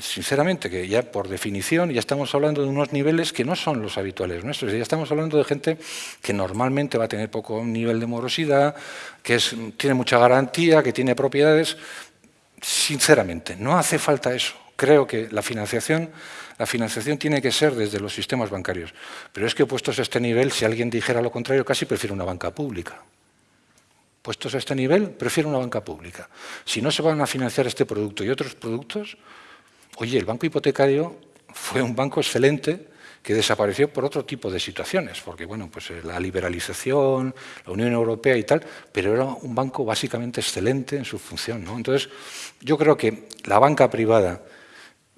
sinceramente, que ya por definición ya estamos hablando de unos niveles que no son los habituales nuestros. Ya estamos hablando de gente que normalmente va a tener poco nivel de morosidad, que tiene mucha garantía, que tiene propiedades. Sinceramente, no hace falta eso. Creo que la financiación, la financiación tiene que ser desde los sistemas bancarios. Pero es que puestos a este nivel, si alguien dijera lo contrario, casi prefiero una banca pública. Puestos a este nivel, prefiero una banca pública. Si no se van a financiar este producto y otros productos, oye, el banco hipotecario fue un banco excelente que desapareció por otro tipo de situaciones, porque bueno, pues eh, la liberalización, la Unión Europea y tal, pero era un banco básicamente excelente en su función. Entonces, yo creo que la banca privada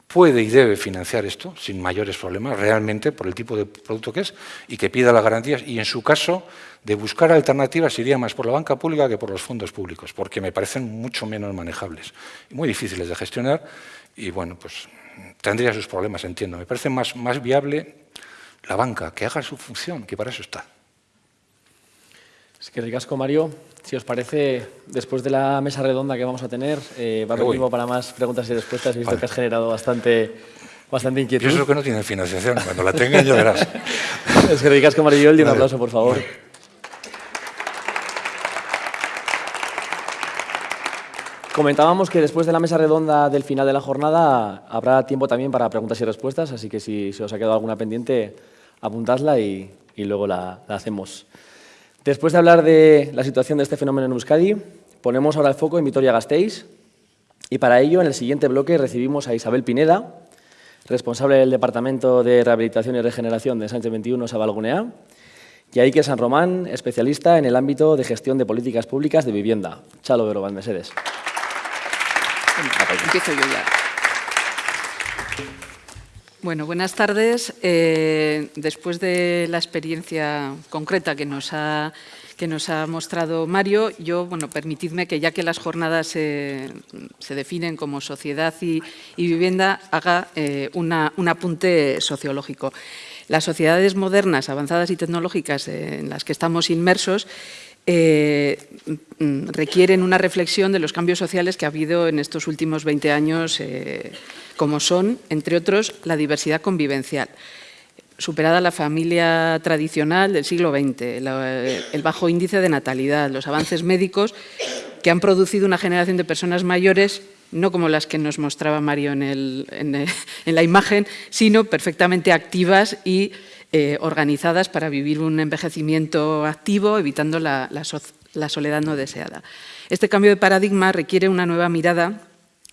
puede y debe financiar esto sin mayores problemas, realmente, por el tipo de producto que es, y que pida las garantías, y en su caso, de buscar alternativas iría más por la banca pública que por los fondos públicos, porque me parecen mucho menos manejables muy difíciles de gestionar, y bueno, pues tendría sus problemas, entiendo. Me parece más, más viable la banca, que haga su función, que para eso está. Es que ricasco, Mario. Si os parece, después de la mesa redonda que vamos a tener, eh, va a haber tiempo para más preguntas y respuestas. He visto que has generado bastante, bastante inquietud. Yo eso que no tiene financiación. Cuando la tengan ya verás. <laughs> es que ricasco, Mario. Un aplauso, por favor. Comentábamos que después de la mesa redonda del final de la jornada habrá tiempo también para preguntas y respuestas, así que si se os ha quedado alguna pendiente, apuntadla y, luego la hacemos. Después de hablar de la situación de este fenómeno en Euskadi, ponemos ahora el foco en Vitoria-Gasteiz y para ello en el siguiente bloque recibimos a Isabel Pineda, responsable del Departamento de Rehabilitación y Regeneración de Sánchez 21 Sabalgunea, y a Iker San Román, especialista en el ámbito de gestión de políticas públicas de vivienda. Chalo Vero Mercedes. Empiezo yo ya. Bueno, buenas tardes. Eh, después de la experiencia concreta que nos ha que nos ha mostrado Mario, yo, bueno, permitidme que ya que las jornadas se, definen como sociedad y, vivienda, haga eh, un apunte sociológico. Las sociedades modernas, avanzadas y tecnológicas en las que estamos inmersos eh, requieren una reflexión de los cambios sociales que ha habido en estos últimos 20 años como son, entre otros, la diversidad convivencial. superada la familia tradicional del siglo XX, el bajo índice de natalidad, los avances médicos que han producido una generación de personas mayores no como las que nos mostraba Mario en, la imagen, sino perfectamente activas y eh, organizadas para vivir un envejecimiento activo, evitando la soledad no deseada. Este cambio de paradigma requiere una nueva mirada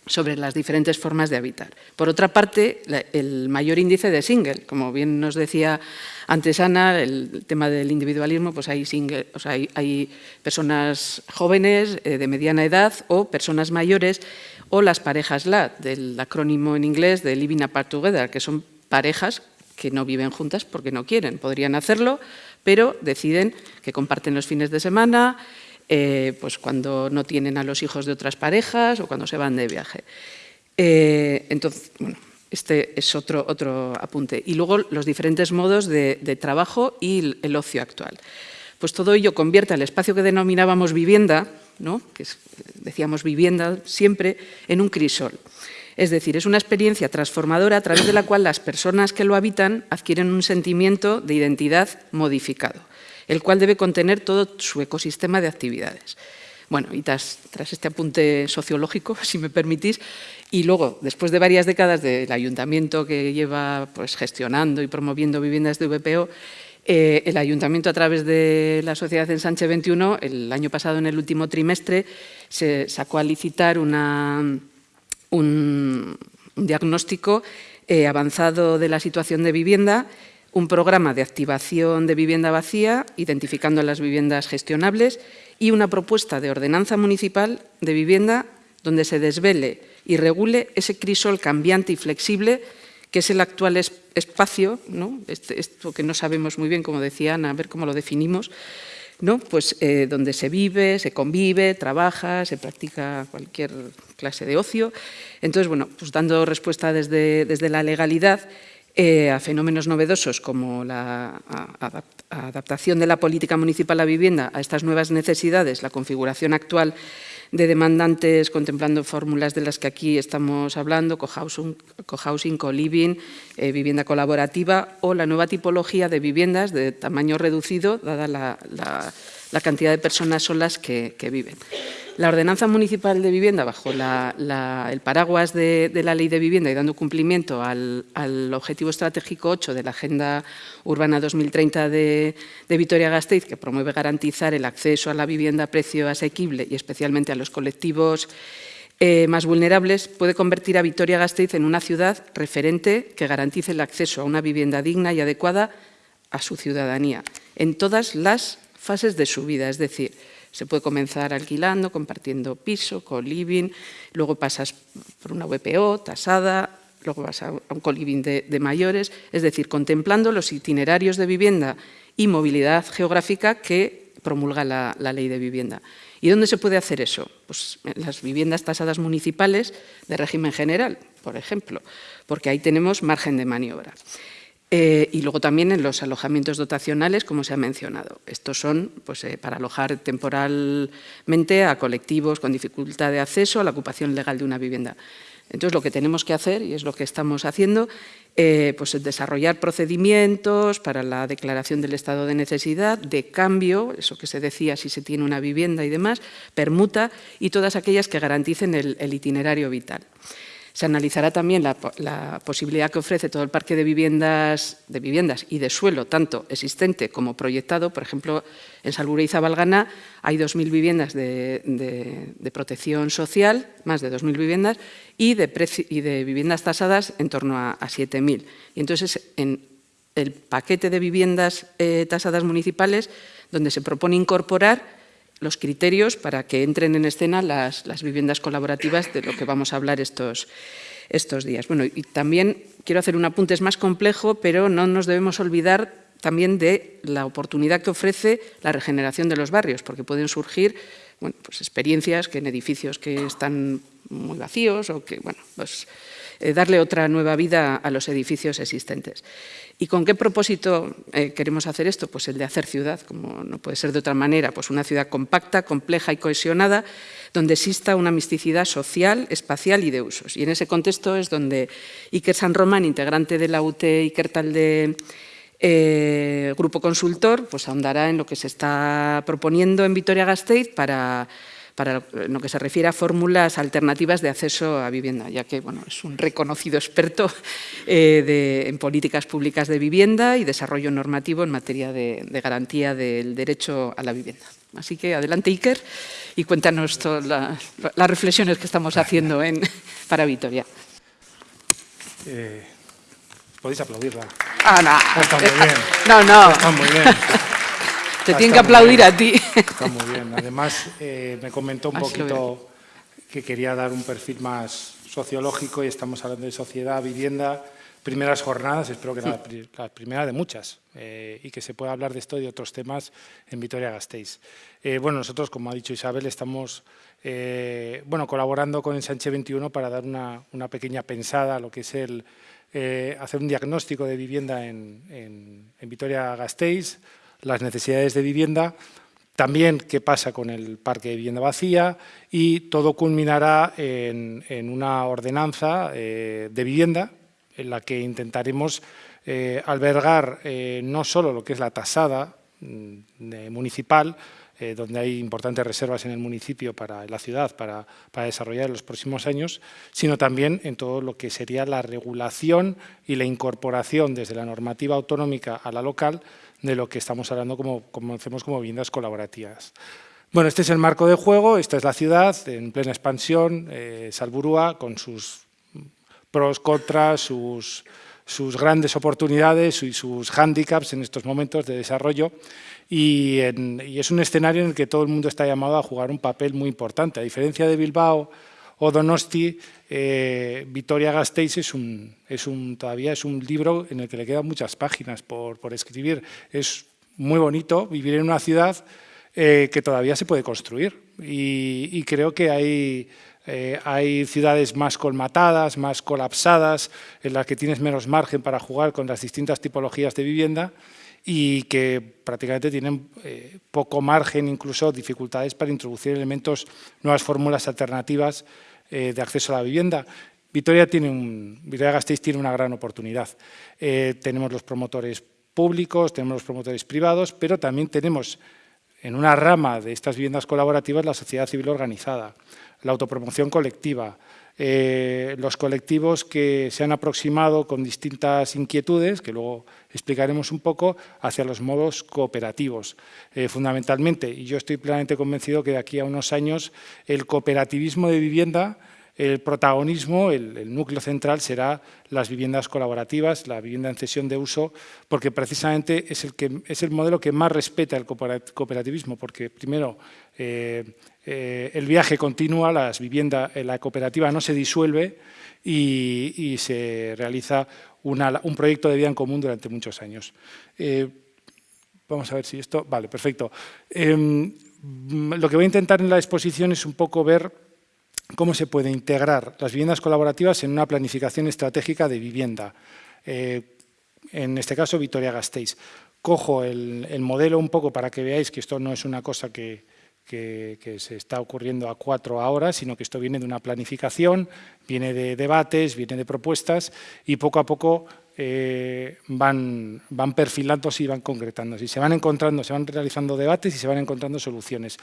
sobre las diferentes formas de habitar. Por otra parte, el mayor índice de single, como bien nos decía antes Ana, el tema del individualismo, pues hay, single, o sea, hay, personas jóvenes eh, de mediana edad o personas mayores o las parejas LAT, del acrónimo en inglés de Living Apart Together, que son parejas que no viven juntas porque no quieren, podrían hacerlo, pero deciden que comparten los fines de semana, eh, pues cuando no tienen a los hijos de otras parejas o cuando se van de viaje. Eh, entonces, bueno, este es otro, otro apunte. Y luego los diferentes modos de, trabajo y el ocio actual. Pues todo ello convierte el espacio que denominábamos vivienda, ¿no? que decíamos vivienda siempre, en un crisol. Es decir, es una experiencia transformadora a través de la cual las personas que lo habitan adquieren un sentimiento de identidad modificado el cual debe contener todo su ecosistema de actividades. Bueno, y tras, este apunte sociológico, <laughs> si me permitís, y luego, después de varias décadas del ayuntamiento que lleva pues, gestionando y promoviendo viviendas de VPO, eh, el ayuntamiento a través de la sociedad Ensanche 21, el año pasado en el último trimestre, se sacó a licitar un, diagnóstico eh, avanzado de la situación de vivienda un programa de activación de vivienda vacía, identificando las viviendas gestionables, y una propuesta de ordenanza municipal de vivienda donde se desvele y regule ese crisol cambiante y flexible que es el actual espacio, ¿no? Este, esto que no sabemos muy bien, como decía Ana, a ver cómo lo definimos, ¿no? pues, eh, donde se vive, se convive, trabaja, se practica cualquier clase de ocio. Entonces, bueno, pues dando respuesta desde, desde la legalidad, eh, a fenómenos novedosos como la adaptación de la política municipal a vivienda a estas nuevas necesidades, la configuración actual de demandantes contemplando fórmulas de las que aquí estamos hablando, cohousing, co-living, eh, vivienda colaborativa o la nueva tipología de viviendas de tamaño reducido, dada la, cantidad de personas solas que viven. La ordenanza municipal de vivienda, bajo el paraguas de, la ley de vivienda y dando cumplimiento al, objetivo estratégico 8 de la Agenda Urbana 2030 de, Vitoria-Gasteiz, que promueve garantizar el acceso a la vivienda a precio asequible y especialmente a los colectivos eh, más vulnerables, puede convertir a Vitoria-Gasteiz en una ciudad referente que garantice el acceso a una vivienda digna y adecuada a su ciudadanía en todas las fases de su vida, es decir, se puede comenzar alquilando, compartiendo piso, co-living, luego pasas por una VPO, tasada, luego vas a un co-living de, mayores, es decir, contemplando los itinerarios de vivienda y movilidad geográfica que promulga la ley de vivienda. ¿Y dónde se puede hacer eso? Pues en las viviendas tasadas municipales de régimen general, por ejemplo, porque ahí tenemos margen de maniobra. Eh, y luego también en los alojamientos dotacionales, como se ha mencionado. Estos son pues, eh, para alojar temporalmente a colectivos con dificultad de acceso a la ocupación legal de una vivienda. Entonces, lo que tenemos que hacer, y es lo que estamos haciendo, eh, pues, es desarrollar procedimientos para la declaración del estado de necesidad, de cambio, eso que se decía si se tiene una vivienda y demás, permuta, y todas aquellas que garanticen el itinerario vital. Se analizará también la, posibilidad que ofrece todo el parque de viviendas, de viviendas y de suelo, tanto existente como proyectado. Por ejemplo, en Salbure y Zabalgana hay 2.000 viviendas de, protección social, más de 2.000 viviendas, y de, viviendas tasadas en torno a, 7.000. Y entonces, en el paquete de viviendas eh, tasadas municipales, donde se propone incorporar los criterios para que entren en escena las, viviendas colaborativas de lo que vamos a hablar estos, estos días. Bueno, y también quiero hacer un apunte, es más complejo, pero no nos debemos olvidar también de la oportunidad que ofrece la regeneración de los barrios, porque pueden surgir bueno, pues experiencias que en edificios que están muy vacíos o que, bueno, pues eh, darle otra nueva vida a los edificios existentes. ¿Y con qué propósito eh, queremos hacer esto? Pues el de hacer ciudad, como no puede ser de otra manera, pues una ciudad compacta, compleja y cohesionada, donde exista una misticidad social, espacial y de usos. Y en ese contexto es donde Iker San Román, integrante de la UT Iker Talde El grupo consultor pues, ahondará en lo que se está proponiendo en Vitoria-Gasteiz para para lo que se refiere a fórmulas alternativas de acceso a vivienda, ya que bueno, es un reconocido experto <laughs> eh, en políticas públicas de vivienda y desarrollo normativo en materia de, garantía del derecho a la vivienda. Así que adelante, Iker, y cuéntanos las reflexiones que estamos haciendo en, <laughs> para Vitoria. Eh, podéis aplaudirla. Ah, no. Está muy bien. <laughs> No, no. Está muy bien. Te tienen que aplaudir a ti. Está muy bien. Además, eh, me comentó un poquito que quería dar un perfil más sociológico y estamos hablando de sociedad, vivienda, primeras jornadas, espero que la, la primera de muchas, eh, y que se pueda hablar de esto y de otros temas en Vitoria-Gasteiz. Eh, bueno, nosotros, como ha dicho Isabel, estamos bueno, colaborando con Ensanche 21 para dar una, una pequeña pensada a lo que es el hacer un diagnóstico de vivienda en, en, en Vitoria-Gasteiz, las necesidades de vivienda, también qué pasa con el parque de vivienda vacía y todo culminará en, una ordenanza eh, de vivienda en la que intentaremos eh, albergar eh, no solo lo que es la tasada mm, municipal, donde hay importantes reservas en el municipio para la ciudad para, para, desarrollar en los próximos años, sino también en todo lo que sería la regulación y la incorporación desde la normativa autonómica a la local de lo que estamos hablando como conocemos como viviendas colaborativas. Bueno, este es el marco de juego, esta es la ciudad en plena expansión, eh, Salburúa, con sus pros, contras, sus, sus grandes oportunidades y sus hándicaps en estos momentos de desarrollo y, es un escenario en el que todo el mundo está llamado a jugar un papel muy importante. A diferencia de Bilbao o Donosti, eh, Vitoria-Gasteiz es un, es un, todavía es un libro en el que le quedan muchas páginas por, por escribir. Es muy bonito vivir en una ciudad eh, que todavía se puede construir y, creo que hay, eh, hay ciudades más colmatadas, más colapsadas, en las que tienes menos margen para jugar con las distintas tipologías de vivienda y que prácticamente tienen eh, poco margen, incluso dificultades para introducir elementos, nuevas fórmulas alternativas eh, de acceso a la vivienda. Vitoria, tiene un, Vitoria Gasteiz tiene una gran oportunidad. Eh, tenemos los promotores públicos, tenemos los promotores privados, pero también tenemos en una rama de estas viviendas colaborativas la sociedad civil organizada, la autopromoción colectiva, eh, los colectivos que se han aproximado con distintas inquietudes, que luego explicaremos un poco, hacia los modos cooperativos, eh, fundamentalmente. Y yo estoy plenamente convencido que de aquí a unos años el cooperativismo de vivienda el protagonismo, el, núcleo central será las viviendas colaborativas, la vivienda en cesión de uso, porque precisamente es el, que, es el modelo que más respeta el cooperativismo, porque primero el viaje continúa, las viviendas, eh, la cooperativa no se disuelve y, se realiza un proyecto de vida en común durante muchos años. vamos a ver si esto... Vale, perfecto. Em, lo que voy a intentar en la exposición es un poco ver cómo se puede integrar las viviendas colaborativas en una planificación estratégica de vivienda. Eh, en este caso, Vitoria-Gasteiz. Cojo el, modelo un poco para que veáis que esto no es una cosa que, se está ocurriendo a cuatro ahora, sino que esto viene de una planificación, viene de debates, viene de propuestas y poco a poco eh, van, van perfilándose y van concretando. Y se van encontrando, se van realizando debates y se van encontrando soluciones.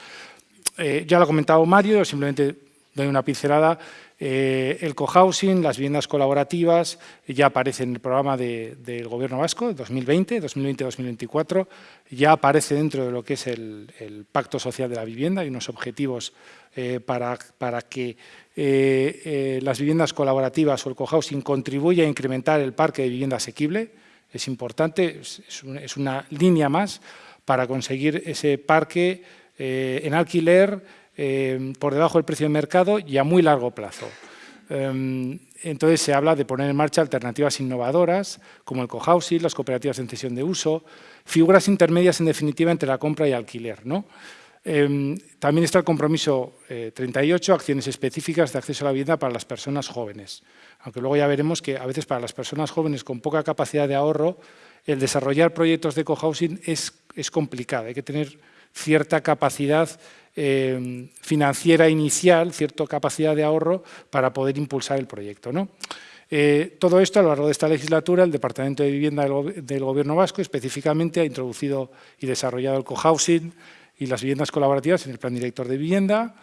Eh, ya lo ha comentado Mario, simplemente doy una pincelada. Eh, el cohousing, las viviendas colaborativas, ya aparece en el programa del Gobierno vasco, 2020, 2020-2024, ya aparece dentro de lo que es el, Pacto Social de la Vivienda y unos objetivos eh, para, que eh, las viviendas colaborativas o el cohousing contribuya a incrementar el parque de vivienda asequible. Es importante, es, una línea más para conseguir ese parque en alquiler eh, por debajo del precio de mercado y a muy largo plazo. Em, entonces se habla de poner en marcha alternativas innovadoras, como el cohousing, las cooperativas en cesión de uso, figuras intermedias en definitiva entre la compra y alquiler. ¿no? Em, también está el compromiso 38, eh, acciones específicas de acceso a la vivienda para las personas jóvenes. Aunque luego ya veremos que a veces para las personas jóvenes con poca capacidad de ahorro, el desarrollar proyectos de cohousing es, es complicado. Hay que tener cierta capacidad eh, financiera inicial, cierta capacidad de ahorro para poder impulsar el proyecto. ¿no? Eh, todo esto, a lo largo de esta legislatura, el Departamento de Vivienda del, Gobierno Vasco específicamente ha introducido y desarrollado el cohousing y las viviendas colaborativas en el Plan Director de Vivienda,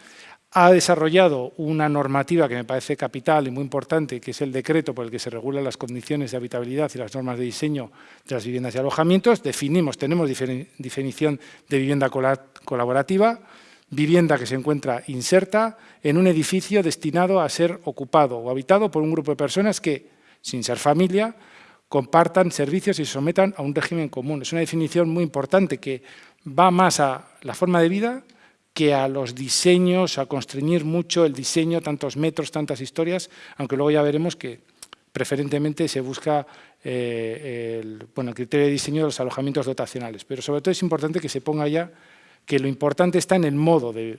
ha desarrollado una normativa que me parece capital y muy importante, que es el decreto por el que se regulan las condiciones de habitabilidad y las normas de diseño de las viviendas y alojamientos. Definimos, tenemos definición de vivienda colaborativa, vivienda que se encuentra inserta en un edificio destinado a ser ocupado o habitado por un grupo de personas que, sin ser familia, compartan servicios y se sometan a un régimen común. Es una definición muy importante que va más a la forma de vida, que a los diseños, a constreñir mucho el diseño, tantos metros, tantas historias, aunque luego ya veremos que preferentemente se busca eh, el, bueno, el criterio de diseño de los alojamientos dotacionales. Pero sobre todo es importante que se ponga ya que lo importante está en el modo de,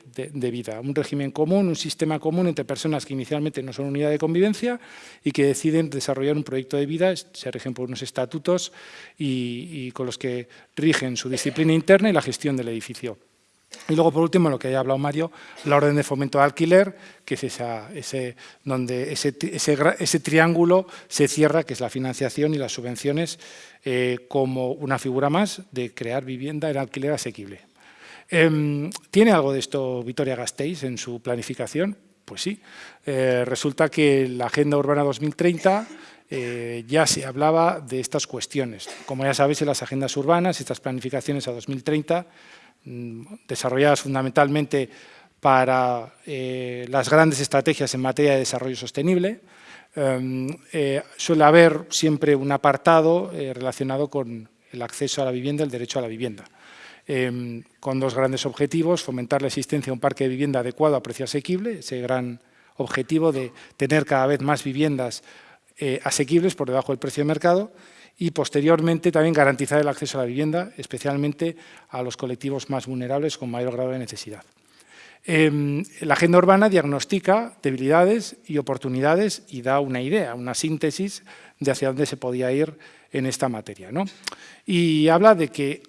vida, un régimen común, un sistema común entre personas que inicialmente no son unidad de convivencia y que deciden desarrollar un proyecto de vida, se rigen por unos estatutos y con los que rigen su disciplina interna y la gestión del edificio. Y luego, por último, lo que haya hablado Mario, la orden de fomento de alquiler, que es ese, donde ese, triángulo se cierra, que es la financiación y las subvenciones, eh, como una figura más de crear vivienda en alquiler asequible. Em, ¿Tiene algo de esto Vitoria Gasteiz en su planificación? Pues sí. Eh, resulta que la Agenda Urbana 2030 eh, ya se hablaba de estas cuestiones. Como ya sabéis, en las agendas urbanas, estas planificaciones a 2030 Mm, desarrolladas fundamentalmente para eh, las grandes estrategias en materia de desarrollo sostenible, em, eh, suele haber siempre un apartado relacionado con el acceso a la vivienda, el derecho a la vivienda, em, con dos grandes objetivos, fomentar la existencia de un parque de vivienda adecuado a precio asequible, ese gran objetivo de tener cada vez más viviendas asequibles por debajo del precio de mercado, y posteriormente también garantizar el acceso a la vivienda, especialmente a los colectivos más vulnerables con mayor grado de necesidad. Em, la agenda urbana diagnostica debilidades y oportunidades y da una idea, una síntesis de hacia dónde se podía ir en esta materia. ¿no? Y habla de que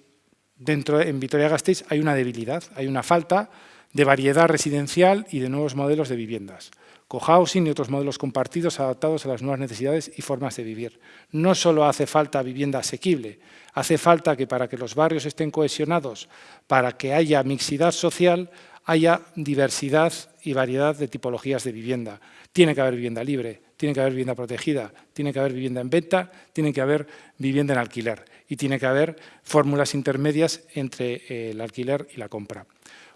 dentro en Vitoria-Gasteiz hay una debilidad, hay una falta de variedad residencial y de nuevos modelos de viviendas cohousing y otros modelos compartidos adaptados a las nuevas necesidades y formas de vivir. No solo hace falta vivienda asequible, hace falta que para que los barrios estén cohesionados, para que haya mixidad social, haya diversidad y variedad de tipologías de vivienda. Tiene que haber vivienda libre, tiene que haber vivienda protegida, tiene que haber vivienda en venta, tiene que haber vivienda en alquiler y tiene que haber fórmulas intermedias entre eh, el alquiler y la compra.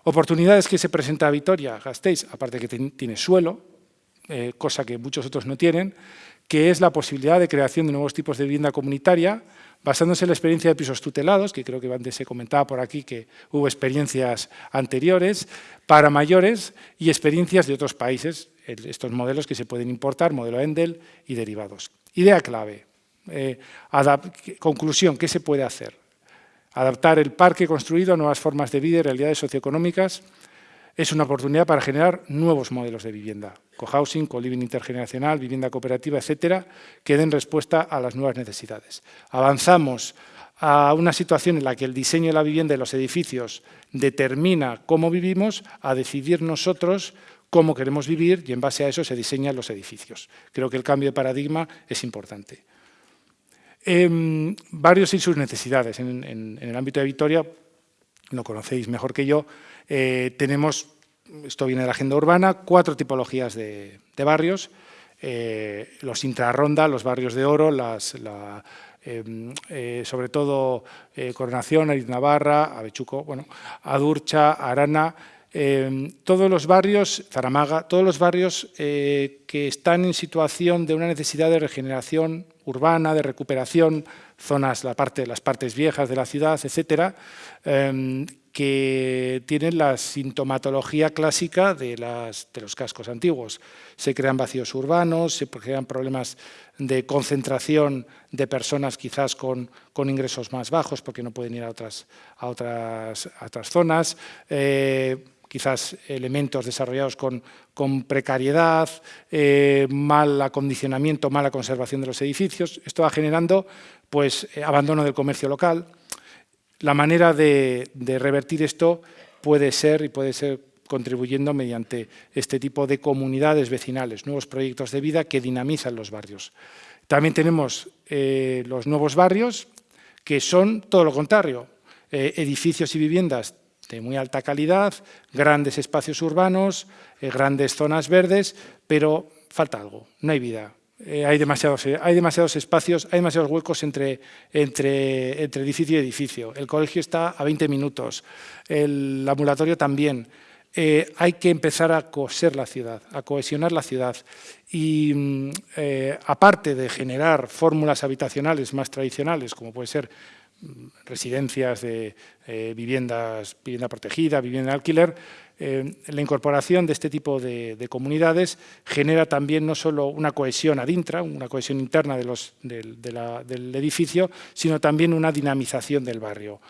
Oportunidades que se presenta a Vitoria, Gasteiz, aparte que tiene suelo, eh, cosa que muchos otros no tienen, que es la posibilidad de creación de nuevos tipos de vivienda comunitaria, basándose en la experiencia de pisos tutelados, que creo que antes se comentaba por aquí que hubo experiencias anteriores, para mayores y experiencias de otros países, estos modelos que se pueden importar, modelo Endel y derivados. Idea clave, eh, conclusión, ¿qué se puede hacer? Adaptar el parque construido a nuevas formas de vida y realidades socioeconómicas es una oportunidad para generar nuevos modelos de vivienda, cohousing, co-living intergeneracional, vivienda cooperativa, etcétera, que den respuesta a las nuevas necesidades. Avanzamos a una situación en la que el diseño de la vivienda y los edificios determina cómo vivimos, a decidir nosotros cómo queremos vivir y en base a eso se diseñan los edificios. Creo que el cambio de paradigma es importante. Em, varios y sus necesidades. En, el ámbito de Vitoria, lo conocéis mejor que yo, eh, tenemos, esto viene de la agenda urbana, cuatro tipologías de, barrios, eh, los intrarronda, los barrios de oro, las, em, eh, sobre todo Coronación, Ariz Navarra, Avechuco, bueno, Adurcha, Arana, em, todos los barrios, Zaramaga, todos los barrios que están en situación de una necesidad de regeneración urbana, de recuperación, zonas, la parte, las partes viejas de la ciudad, etcétera, em, que tienen la sintomatología clásica de, los cascos antiguos. Se crean vacíos urbanos, se crean problemas de concentración de personas quizás con, ingresos más bajos porque no pueden ir a otras, a otras, zonas, eh, quizás elementos desarrollados con, precariedad, eh, mal acondicionamiento, mala conservación de los edificios. Esto va generando pues, eh, abandono del comercio local, la manera de, revertir esto puede ser y puede ser contribuyendo mediante este tipo de comunidades vecinales, nuevos proyectos de vida que dinamizan los barrios. También tenemos eh, los nuevos barrios, que son todo lo contrario, edificios y viviendas de muy alta calidad, grandes espacios urbanos, eh, grandes zonas verdes, pero falta algo, no hay vida. hay, demasiados, hay demasiados espacios, hay demasiados huecos entre, entre, entre edificio y edificio. El colegio está a 20 minutos, el ambulatorio también. Eh, hay que empezar a coser la ciudad, a cohesionar la ciudad. Y mm, eh, aparte de generar fórmulas habitacionales más tradicionales, como puede ser residencias de eh, viviendas, vivienda protegida, vivienda de alquiler, la incorporación de este tipo de, comunidades genera también no solo una cohesión adintra, una cohesión interna de los, del edificio, sino también una dinamización del barrio.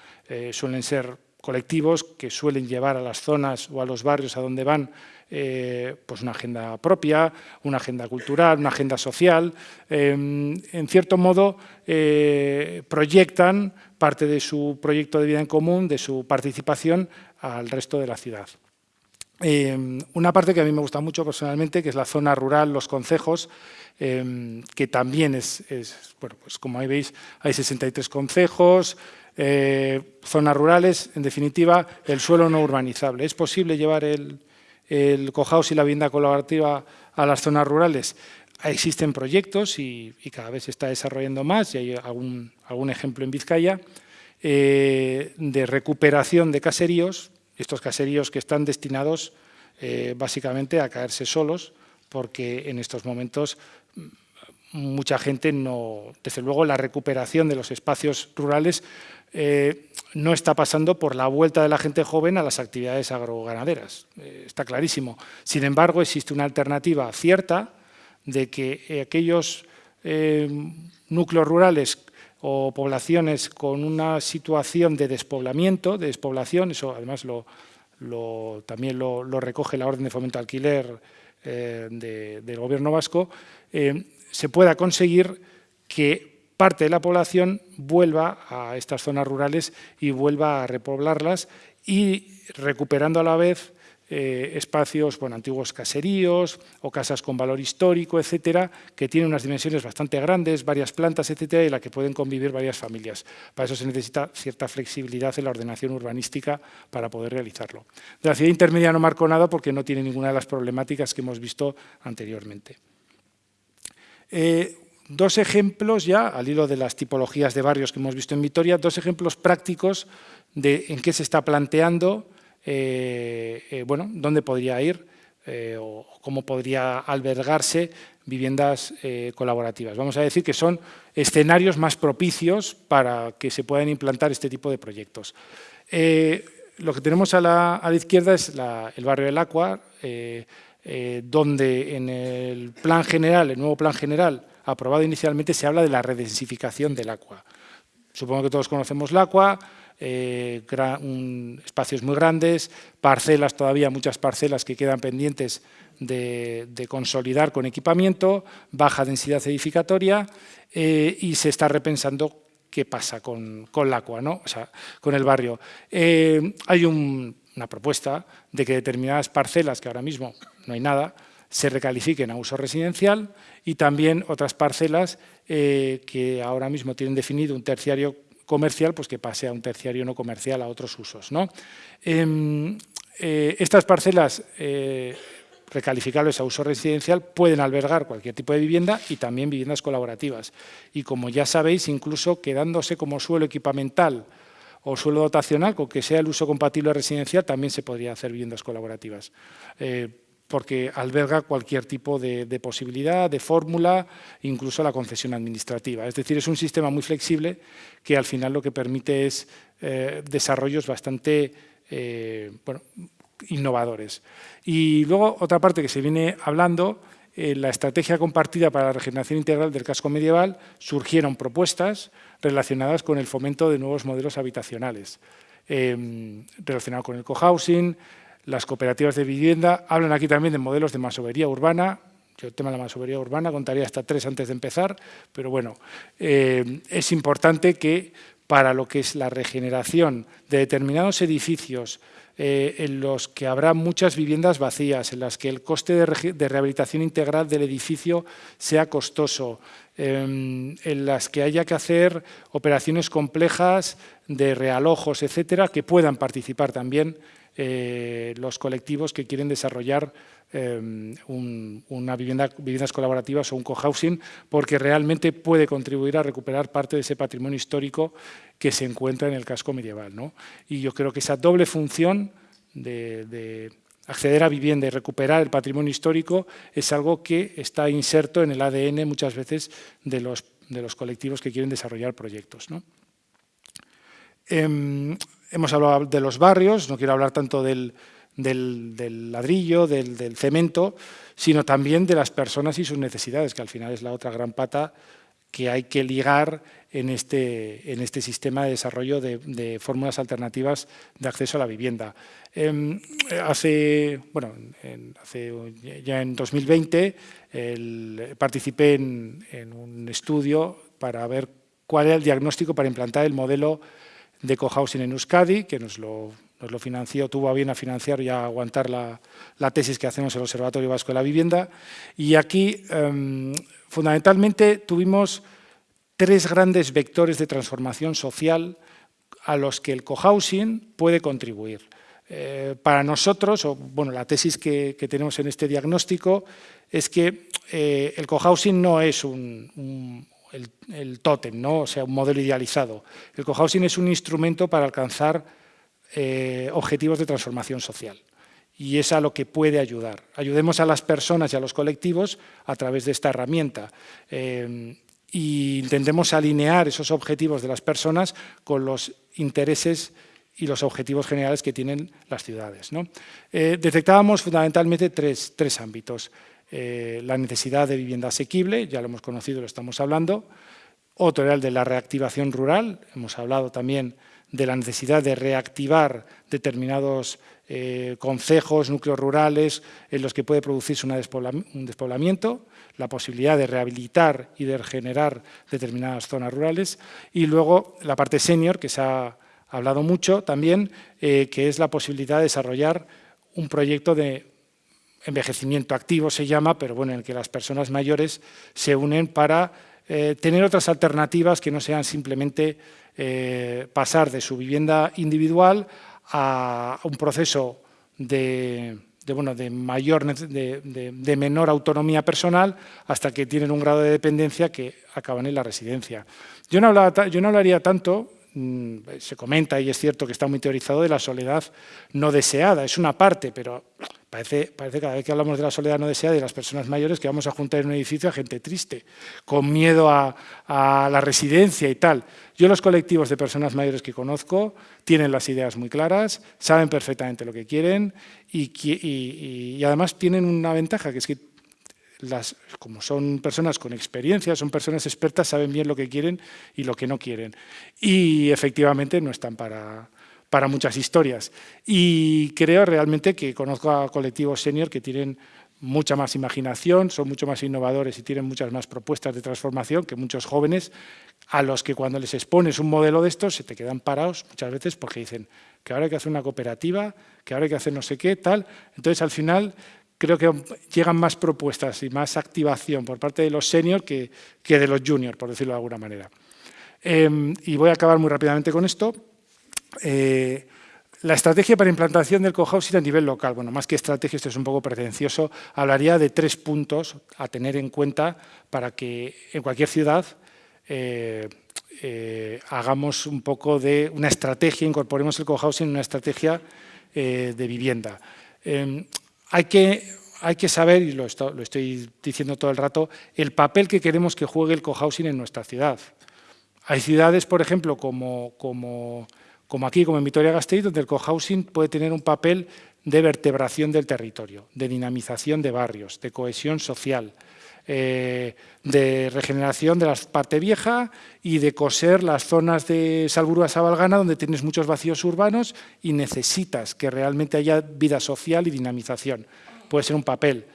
suelen ser colectivos que suelen llevar a las zonas o a los barrios a donde van eh, pues una agenda propia, una agenda cultural, una agenda social. Em, en cierto modo, eh, proyectan parte de su proyecto de vida en común, de su participación al resto de la ciudad. Em, una parte que a mí me gusta mucho personalmente, que es la zona rural, los concejos, em, que también es, bueno, pues como ahí veis, hay 63 concejos, eh, zonas rurales, en definitiva, el suelo no urbanizable. ¿Es posible llevar el, el cohouse y la vivienda colaborativa a las zonas rurales? Existen proyectos y, cada vez se está desarrollando más, y hay algún, algún ejemplo en Vizcaya, eh, de recuperación de caseríos, estos caseríos que están destinados eh, básicamente a caerse solos, porque en estos momentos mucha gente no... Desde luego, la recuperación de los espacios rurales eh, no está pasando por la vuelta de la gente joven a las actividades agroganaderas. Eh, está clarísimo. Sin embargo, existe una alternativa cierta de que eh, aquellos núcleos rurales o poblaciones con una situación de despoblamiento, de despoblación, eso además lo, también lo, recoge la Orden de Fomento Alquiler del Gobierno vasco, se pueda conseguir que parte de la población vuelva a estas zonas rurales y vuelva a repoblarlas y recuperando a la vez eh, espacios, bueno, antiguos caseríos o casas con valor histórico, etcétera, que tienen unas dimensiones bastante grandes, varias plantas, etcétera, y en la que pueden convivir varias familias. Para eso se necesita cierta flexibilidad en la ordenación urbanística para poder realizarlo. De la ciudad intermedia no marco nada porque no tiene ninguna de las problemáticas que hemos visto anteriormente. Eh, Dos ejemplos ya, al hilo de las tipologías de barrios que hemos visto en Vitoria, dos ejemplos prácticos de en qué se está planteando, eh, eh, bueno, dónde podría ir eh, o cómo podría albergarse viviendas colaborativas. Vamos a decir que son escenarios más propicios para que se puedan implantar este tipo de proyectos. lo que tenemos a la, izquierda es el barrio del Aqua, donde en el plan general, el nuevo plan general, aprobado inicialmente se habla de la redensificación del agua. Supongo que todos conocemos el agua, eh, espacios muy grandes, parcelas todavía, muchas parcelas que quedan pendientes de, consolidar con equipamiento, baja densidad edificatoria eh, y se está repensando qué pasa con, con el agua, ¿no? o sea, con el barrio. Eh, hay una propuesta de que determinadas parcelas, que ahora mismo no hay nada, se recalifiquen a uso residencial y también otras parcelas eh, que ahora mismo tienen definido un terciario comercial, pues que pase a un terciario no comercial a otros usos. ¿no? Em, eh, estas parcelas eh, recalificables a uso residencial pueden albergar cualquier tipo de vivienda y también viviendas colaborativas. Y como ya sabéis, incluso quedándose como suelo equipamental o suelo dotacional, con que sea el uso compatible residencial, también se podría hacer viviendas colaborativas porque alberga cualquier tipo de, posibilidad, de fórmula, incluso la concesión administrativa. Es decir, es un sistema muy flexible que al final lo que permite es eh, desarrollos bastante eh, innovadores. Y luego otra parte que se viene hablando, en la estrategia compartida para la regeneración integral del casco medieval surgieron propuestas relacionadas con el fomento de nuevos modelos habitacionales, eh, relacionado con el cohousing, las cooperativas de vivienda, hablan aquí también de modelos de masovería urbana, yo el tema de la masovería urbana contaría hasta tres antes de empezar, pero bueno, eh, es importante que para lo que es la regeneración de determinados edificios eh, en los que habrá muchas viviendas vacías, en las que el coste de, rehabilitación integral del edificio sea costoso, em, en las que haya que hacer operaciones complejas de realojos, etcétera, que puedan participar también eh, los colectivos que quieren desarrollar em, una vivienda, viviendas colaborativas o un cohousing, porque realmente puede contribuir a recuperar parte de ese patrimonio histórico que se encuentra en el casco medieval. Y yo creo que esa doble función de, acceder a vivienda y recuperar el patrimonio histórico es algo que está inserto en el ADN muchas veces de los, de los colectivos que quieren desarrollar proyectos. Em, hemos hablado de los barrios, no quiero hablar tanto del, ladrillo, del, cemento, sino también de las personas y sus necesidades, que al final es la otra gran pata que hay que ligar en este, este sistema de desarrollo de, fórmulas alternativas de acceso a la vivienda. Em, hace, bueno, hace, ya en 2020 participé en, en un estudio para ver cuál era el diagnóstico para implantar el modelo de cohousing en Euskadi, que nos lo, nos lo, financió, tuvo a bien a financiar y a aguantar la, la, tesis que hacemos en el Observatorio Vasco de la Vivienda. Y aquí, em, fundamentalmente, tuvimos tres grandes vectores de transformación social a los que el cohousing puede contribuir. Eh, para nosotros, o bueno, la tesis que, tenemos en este diagnóstico es que eh, el cohousing no es un el, tótem, ¿no? o sea, un modelo idealizado. El cohousing es un instrumento para alcanzar eh, objetivos de transformación social y es a lo que puede ayudar. Ayudemos a las personas y a los colectivos a través de esta herramienta e intentemos alinear esos objetivos de las personas con los intereses y los objetivos generales que tienen las ciudades. Eh, detectábamos fundamentalmente tres, tres ámbitos. Eh, la necesidad de vivienda asequible, ya lo hemos conocido, lo estamos hablando. Otro era el de la reactivación rural, hemos hablado también de la necesidad de reactivar determinados eh, concejos, núcleos rurales en los que puede producirse un despoblamiento, la posibilidad de rehabilitar y de regenerar determinadas zonas rurales y luego la parte senior, que se ha hablado mucho también, eh, que es la posibilidad de desarrollar un proyecto de envejecimiento activo se llama, pero bueno, en el que las personas mayores se unen para eh, tener otras alternativas que no sean simplemente eh, pasar de su vivienda individual a un proceso de, bueno, de, mayor, de, menor autonomía personal hasta que tienen un grado de dependencia que acaban en la residencia. Yo no, no hablaría tanto, mm, se comenta y es cierto que está muy teorizado de la soledad no deseada, es una parte, pero Parece, parece cada vez que hablamos de la soledad no deseada de las personas mayores que vamos a juntar en un edificio a gente triste, con miedo a, la residencia y tal. Yo los colectivos de personas mayores que conozco tienen las ideas muy claras, saben perfectamente lo que quieren y, además tienen una ventaja, que es que como son personas con experiencia, son personas expertas, saben bien lo que quieren y lo que no quieren. Y efectivamente no están para, para muchas historias. Y creo realmente que conozco a colectivos senior que tienen mucha más imaginación, son mucho más innovadores y tienen muchas más propuestas de transformación que muchos jóvenes a los que cuando les expones un modelo de estos se te quedan parados muchas veces porque dicen que ahora hay que hacer una cooperativa, que ahora hay que hacer no sé qué, tal. Entonces, al final, creo que llegan más propuestas y más activación por parte de los seniors que, que de los juniors, por decirlo de alguna manera. Em, y voy a acabar muy rápidamente con esto. Eh, la estrategia para implantación del cohousing a nivel local, bueno, más que estrategia, esto es un poco pretencioso, hablaría de tres puntos a tener en cuenta para que en cualquier ciudad eh, eh, hagamos un poco de una estrategia, incorporemos el cohousing en una estrategia de vivienda. hay, que, hay que saber, y lo, lo, estoy diciendo todo el rato, el papel que queremos que juegue el cohousing en nuestra ciudad. Hay ciudades, por ejemplo, como, como como aquí, como en Vitoria-Gasteiz, donde el cohousing puede tener un papel de vertebración del territorio, de dinamización de barrios, de cohesión social, eh, de regeneración de la parte vieja y de coser las zonas de Salburua-Sabalgana donde tienes muchos vacíos urbanos y necesitas que realmente haya vida social y dinamización. Puede ser un papel.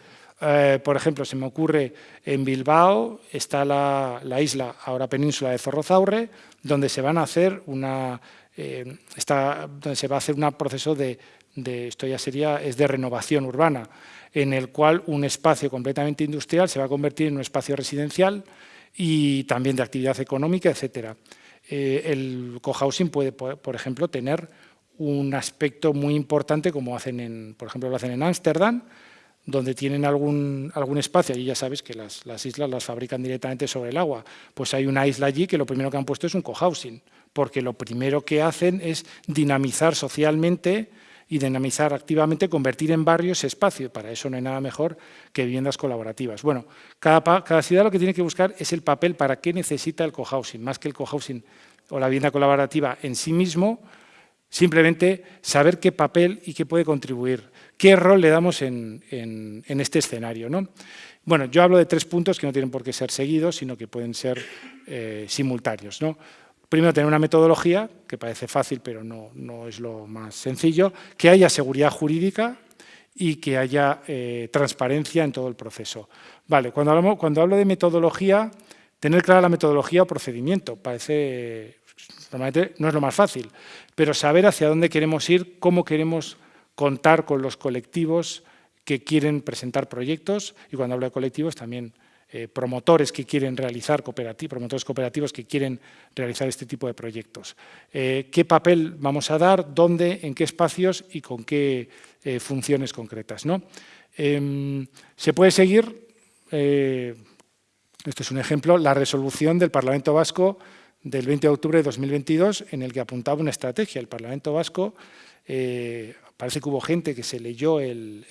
Eh, por ejemplo, se me ocurre en Bilbao, está la, la isla, ahora península de Zorrozaurre, donde se van a hacer una eh, donde se va a hacer un proceso de, de, esto ya sería, es de renovación urbana, en el cual un espacio completamente industrial se va a convertir en un espacio residencial y también de actividad económica, etcétera. Eh, el cohousing puede, por ejemplo, tener un aspecto muy importante como hacen en, por ejemplo, lo hacen en Ámsterdam, donde tienen algún, algún espacio, y ya sabes que las, las, islas las fabrican directamente sobre el agua, pues hay una isla allí que lo primero que han puesto es un cohousing, porque lo primero que hacen es dinamizar socialmente y dinamizar activamente, convertir en barrio ese espacio. Para eso no hay nada mejor que viviendas colaborativas. Bueno, cada, cada ciudad lo que tiene que buscar es el papel para qué necesita el cohousing, más que el cohousing o la vivienda colaborativa en sí mismo, simplemente saber qué papel y qué puede contribuir, qué rol le damos en, este escenario. ¿no? Bueno, yo hablo de tres puntos que no tienen por qué ser seguidos, sino que pueden ser eh, simultáneos. ¿no? Primero, tener una metodología, que parece fácil, pero no, no es lo más sencillo, que haya seguridad jurídica y que haya eh, transparencia en todo el proceso. Vale, cuando, cuando hablo de metodología, tener clara la metodología o procedimiento, parece, normalmente no es lo más fácil, pero saber hacia dónde queremos ir, cómo queremos contar con los colectivos que quieren presentar proyectos, y cuando hablo de colectivos también eh, promotores que quieren realizar cooperativos, promotores cooperativos que quieren realizar este tipo de proyectos. Eh, ¿Qué papel vamos a dar? ¿Dónde? ¿En qué espacios? Y con qué eh, funciones concretas. ¿no? Em, se puede seguir, esto es un ejemplo, la resolución del Parlamento Vasco del 20 de octubre de 2022 en el que apuntaba una estrategia. El Parlamento Vasco Parece que hubo gente que se leyó el,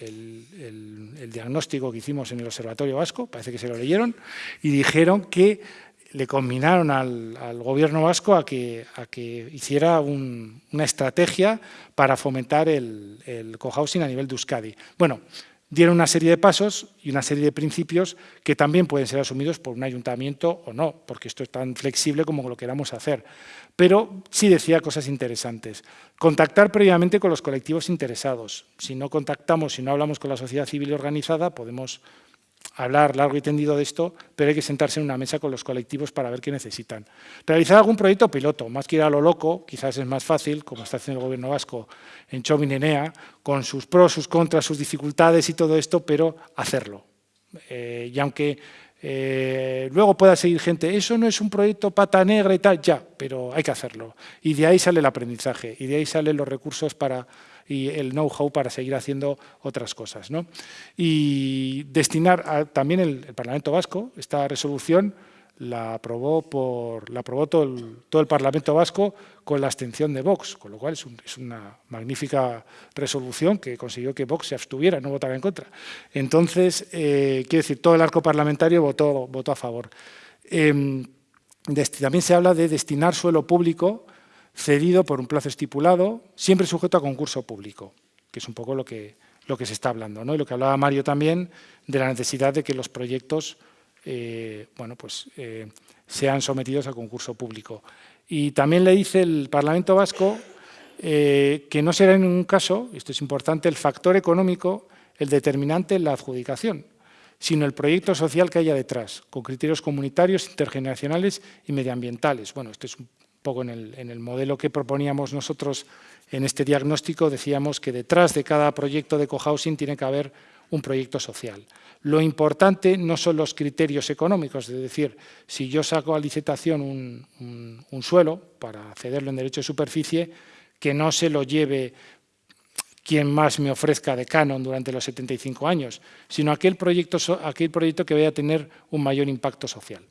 diagnóstico que hicimos en el Observatorio Vasco, parece que se lo leyeron, y dijeron que le combinaron al, gobierno vasco a que, a que hiciera una estrategia para fomentar el, el cohousing a nivel de Euskadi. Bueno, dieron una serie de pasos y una serie de principios que también pueden ser asumidos por un ayuntamiento o no, porque esto es tan flexible como lo queramos hacer. Pero sí decía cosas interesantes. Contactar previamente con los colectivos interesados. Si no contactamos, si no hablamos con la sociedad civil organizada, podemos hablar largo y tendido de esto, pero hay que sentarse en una mesa con los colectivos para ver qué necesitan. Realizar algún proyecto piloto, más que ir a lo loco, quizás es más fácil, como está haciendo el gobierno vasco en Chominenea, con sus pros, sus contras, sus dificultades y todo esto, pero hacerlo. Eh, y aunque eh, luego pueda seguir gente, eso no es un proyecto pata negra y tal, ya, pero hay que hacerlo. Y de ahí sale el aprendizaje, y de ahí salen los recursos para y el know-how para seguir haciendo otras cosas. ¿no? Y destinar también el, Parlamento Vasco, esta resolución la aprobó, por, la aprobó todo, el, todo el Parlamento Vasco con la abstención de Vox, con lo cual es, una magnífica resolución que consiguió que Vox se abstuviera, no votara en contra. Entonces, eh, quiero decir, todo el arco parlamentario votó, votó a favor. Eh, también se habla de destinar suelo público cedido por un plazo estipulado, siempre sujeto a concurso público, que es un poco lo que, lo que se está hablando. ¿no? Y lo que hablaba Mario también de la necesidad de que los proyectos eh, bueno, pues, eh, sean sometidos a concurso público. Y también le dice el Parlamento Vasco eh, que no será en ningún caso, esto es importante, el factor económico el determinante en la adjudicación, sino el proyecto social que haya detrás, con criterios comunitarios, intergeneracionales y medioambientales. Bueno, esto es un poco en el, modelo que proponíamos nosotros en este diagnóstico, decíamos que detrás de cada proyecto de cohousing tiene que haber un proyecto social. Lo importante no son los criterios económicos, es decir, si yo saco a licitación un, suelo para cederlo en derecho de superficie, que no se lo lleve quien más me ofrezca de canon durante los 75 años, sino aquel proyecto, aquel proyecto que vaya a tener un mayor impacto social.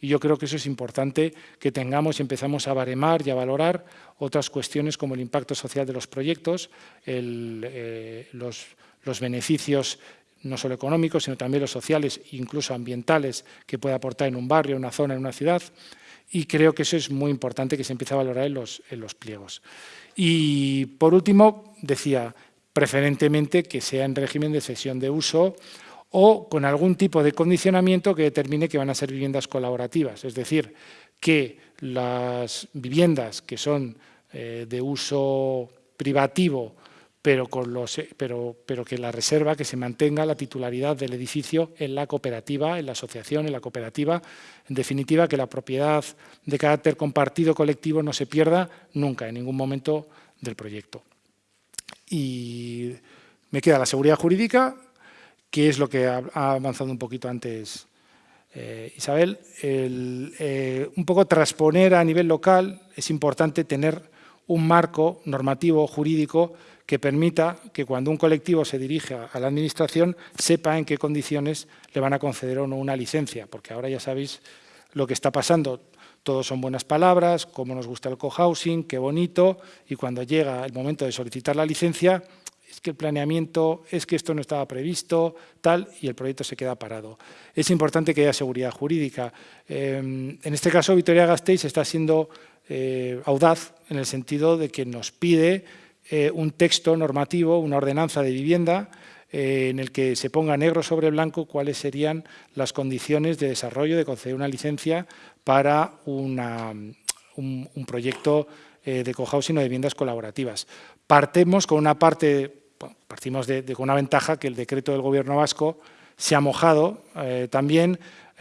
Y yo creo que eso es importante que tengamos y empezamos a baremar y a valorar otras cuestiones como el impacto social de los proyectos, eh, los, los beneficios no solo económicos, sino también los sociales, incluso ambientales, que puede aportar en un barrio, en una zona, en una ciudad. Y creo que eso es muy importante que se empiece a valorar en los, en los pliegos. Y por último, decía, preferentemente que sea en régimen de cesión de uso o con algún tipo de condicionamiento que determine que van a ser viviendas colaborativas, es decir, que las viviendas que son eh, de uso privativo, pero, con los, pero, pero que la reserva, que se mantenga la titularidad del edificio en la cooperativa, en la asociación, en la cooperativa, en definitiva, que la propiedad de carácter compartido colectivo no se pierda nunca, en ningún momento del proyecto. y me queda la seguridad jurídica, que es lo que ha, avanzado un poquito antes eh, Isabel. Eh, un poco transponer a nivel local es importante tener un marco normativo jurídico que permita que cuando un colectivo se dirija a la Administración sepa en qué condiciones le van a conceder o no una licencia, porque ahora ya sabéis lo que está pasando. Todos son buenas palabras, cómo nos gusta el cohousing, qué bonito, y cuando llega el momento de solicitar la licencia, es que el planeamiento, es que esto no estaba previsto, tal, y el proyecto se queda parado. Es importante que haya seguridad jurídica. Em, en este caso, Vitoria Gasteiz está siendo eh, audaz en el sentido de que nos pide eh, un texto normativo, una ordenanza de vivienda, eh, en el que se ponga negro sobre blanco cuáles serían las condiciones de desarrollo, de conceder una licencia para un, proyecto eh, de cohousing o de viviendas colaborativas. Partemos con una parte, partimos de, con una ventaja que el decreto del Gobierno vasco se ha mojado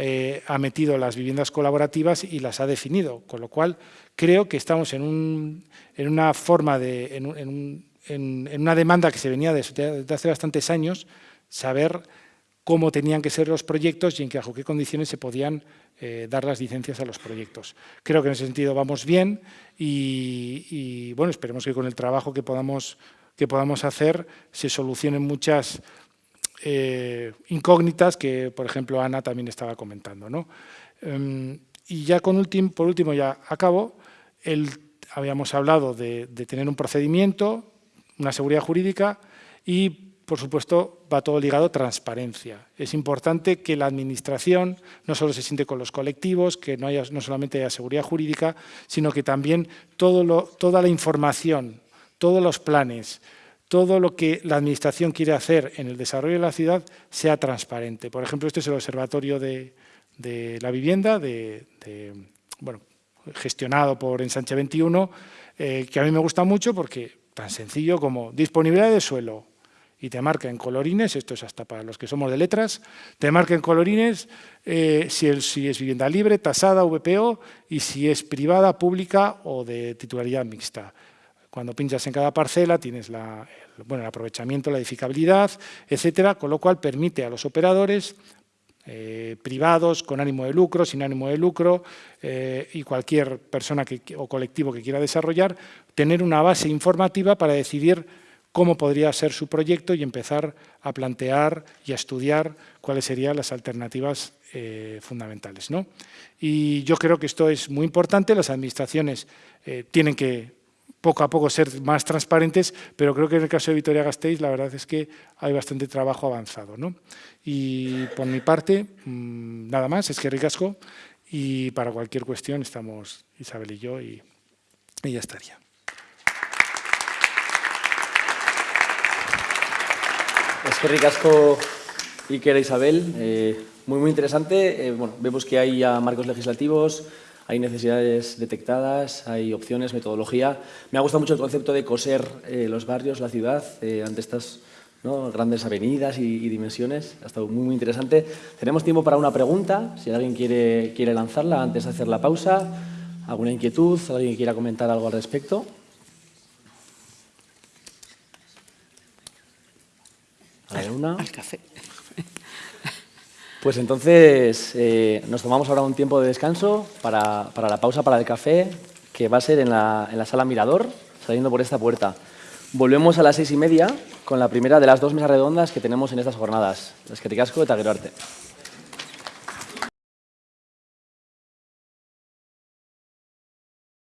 eh, ha metido las viviendas colaborativas y las ha definido, con lo cual creo que estamos en, una forma de, en un, en, una demanda que se venía desde, hace bastantes años, saber cómo tenían que ser los proyectos y en qué, bajo qué condiciones se podían eh, dar las licencias a los proyectos. Creo que en ese sentido vamos bien y, bueno, esperemos que con el trabajo que podamos, que podamos hacer se solucionen muchas eh, incógnitas que, por ejemplo, Ana también estaba comentando. ¿no? Em, y ya con por último, ya acabo, habíamos hablado de tener un procedimiento, una seguridad jurídica y, por supuesto, va todo ligado a transparencia. Es importante que la Administración no solo se siente con los colectivos, que no, haya, no solamente haya seguridad jurídica, sino que también toda la información, todos los planes, todo lo que la Administración quiere hacer en el desarrollo de la ciudad sea transparente. Por ejemplo, este es el Observatorio de, la Vivienda, bueno, gestionado por Ensanche 21, eh, que a mí me gusta mucho porque tan sencillo como disponibilidad de suelo y te marca en colorines, esto es hasta para los que somos de letras, te marca en colorines eh, si, si, es vivienda libre, tasada, VPO y si es privada, pública o de titularidad mixta. Cuando pinchas en cada parcela tienes la, bueno, el aprovechamiento, la edificabilidad, etcétera, con lo cual permite a los operadores eh, privados, con ánimo de lucro, sin ánimo de lucro, eh, y cualquier persona que, o colectivo que quiera desarrollar, tener una base informativa para decidir cómo podría ser su proyecto y empezar a plantear y a estudiar cuáles serían las alternativas eh, fundamentales. ¿no? Y yo creo que esto es muy importante, las administraciones tienen que poco a poco ser más transparentes, pero creo que en el caso de Vitoria Gasteiz la verdad es que hay bastante trabajo avanzado. ¿no? Y por mi parte, mm, nada más, es que ricasco y para cualquier cuestión estamos Isabel y yo y, ya estaría. Es que ricasco Iker e Isabel, eh, muy muy interesante. Eh, bueno, vemos que hay marcos legislativos, hay necesidades detectadas, hay opciones, metodología. Me ha gustado mucho el concepto de coser eh, los barrios, la ciudad, eh, ante estas grandes avenidas y, dimensiones. Ha estado muy, muy interesante. Tenemos tiempo para una pregunta, si alguien quiere, quiere lanzarla antes de hacer la pausa. ¿Alguna inquietud? ¿Alguien quiera comentar algo al respecto? ¿Hay una? Al café. Pues entonces eh, nos tomamos ahora un tiempo de descanso para, la pausa para el café, que va a ser en la, en la, sala Mirador, saliendo por esta puerta. Volvemos a las seis y media con la primera de las dos mesas redondas que tenemos en estas jornadas. Es que te casco de.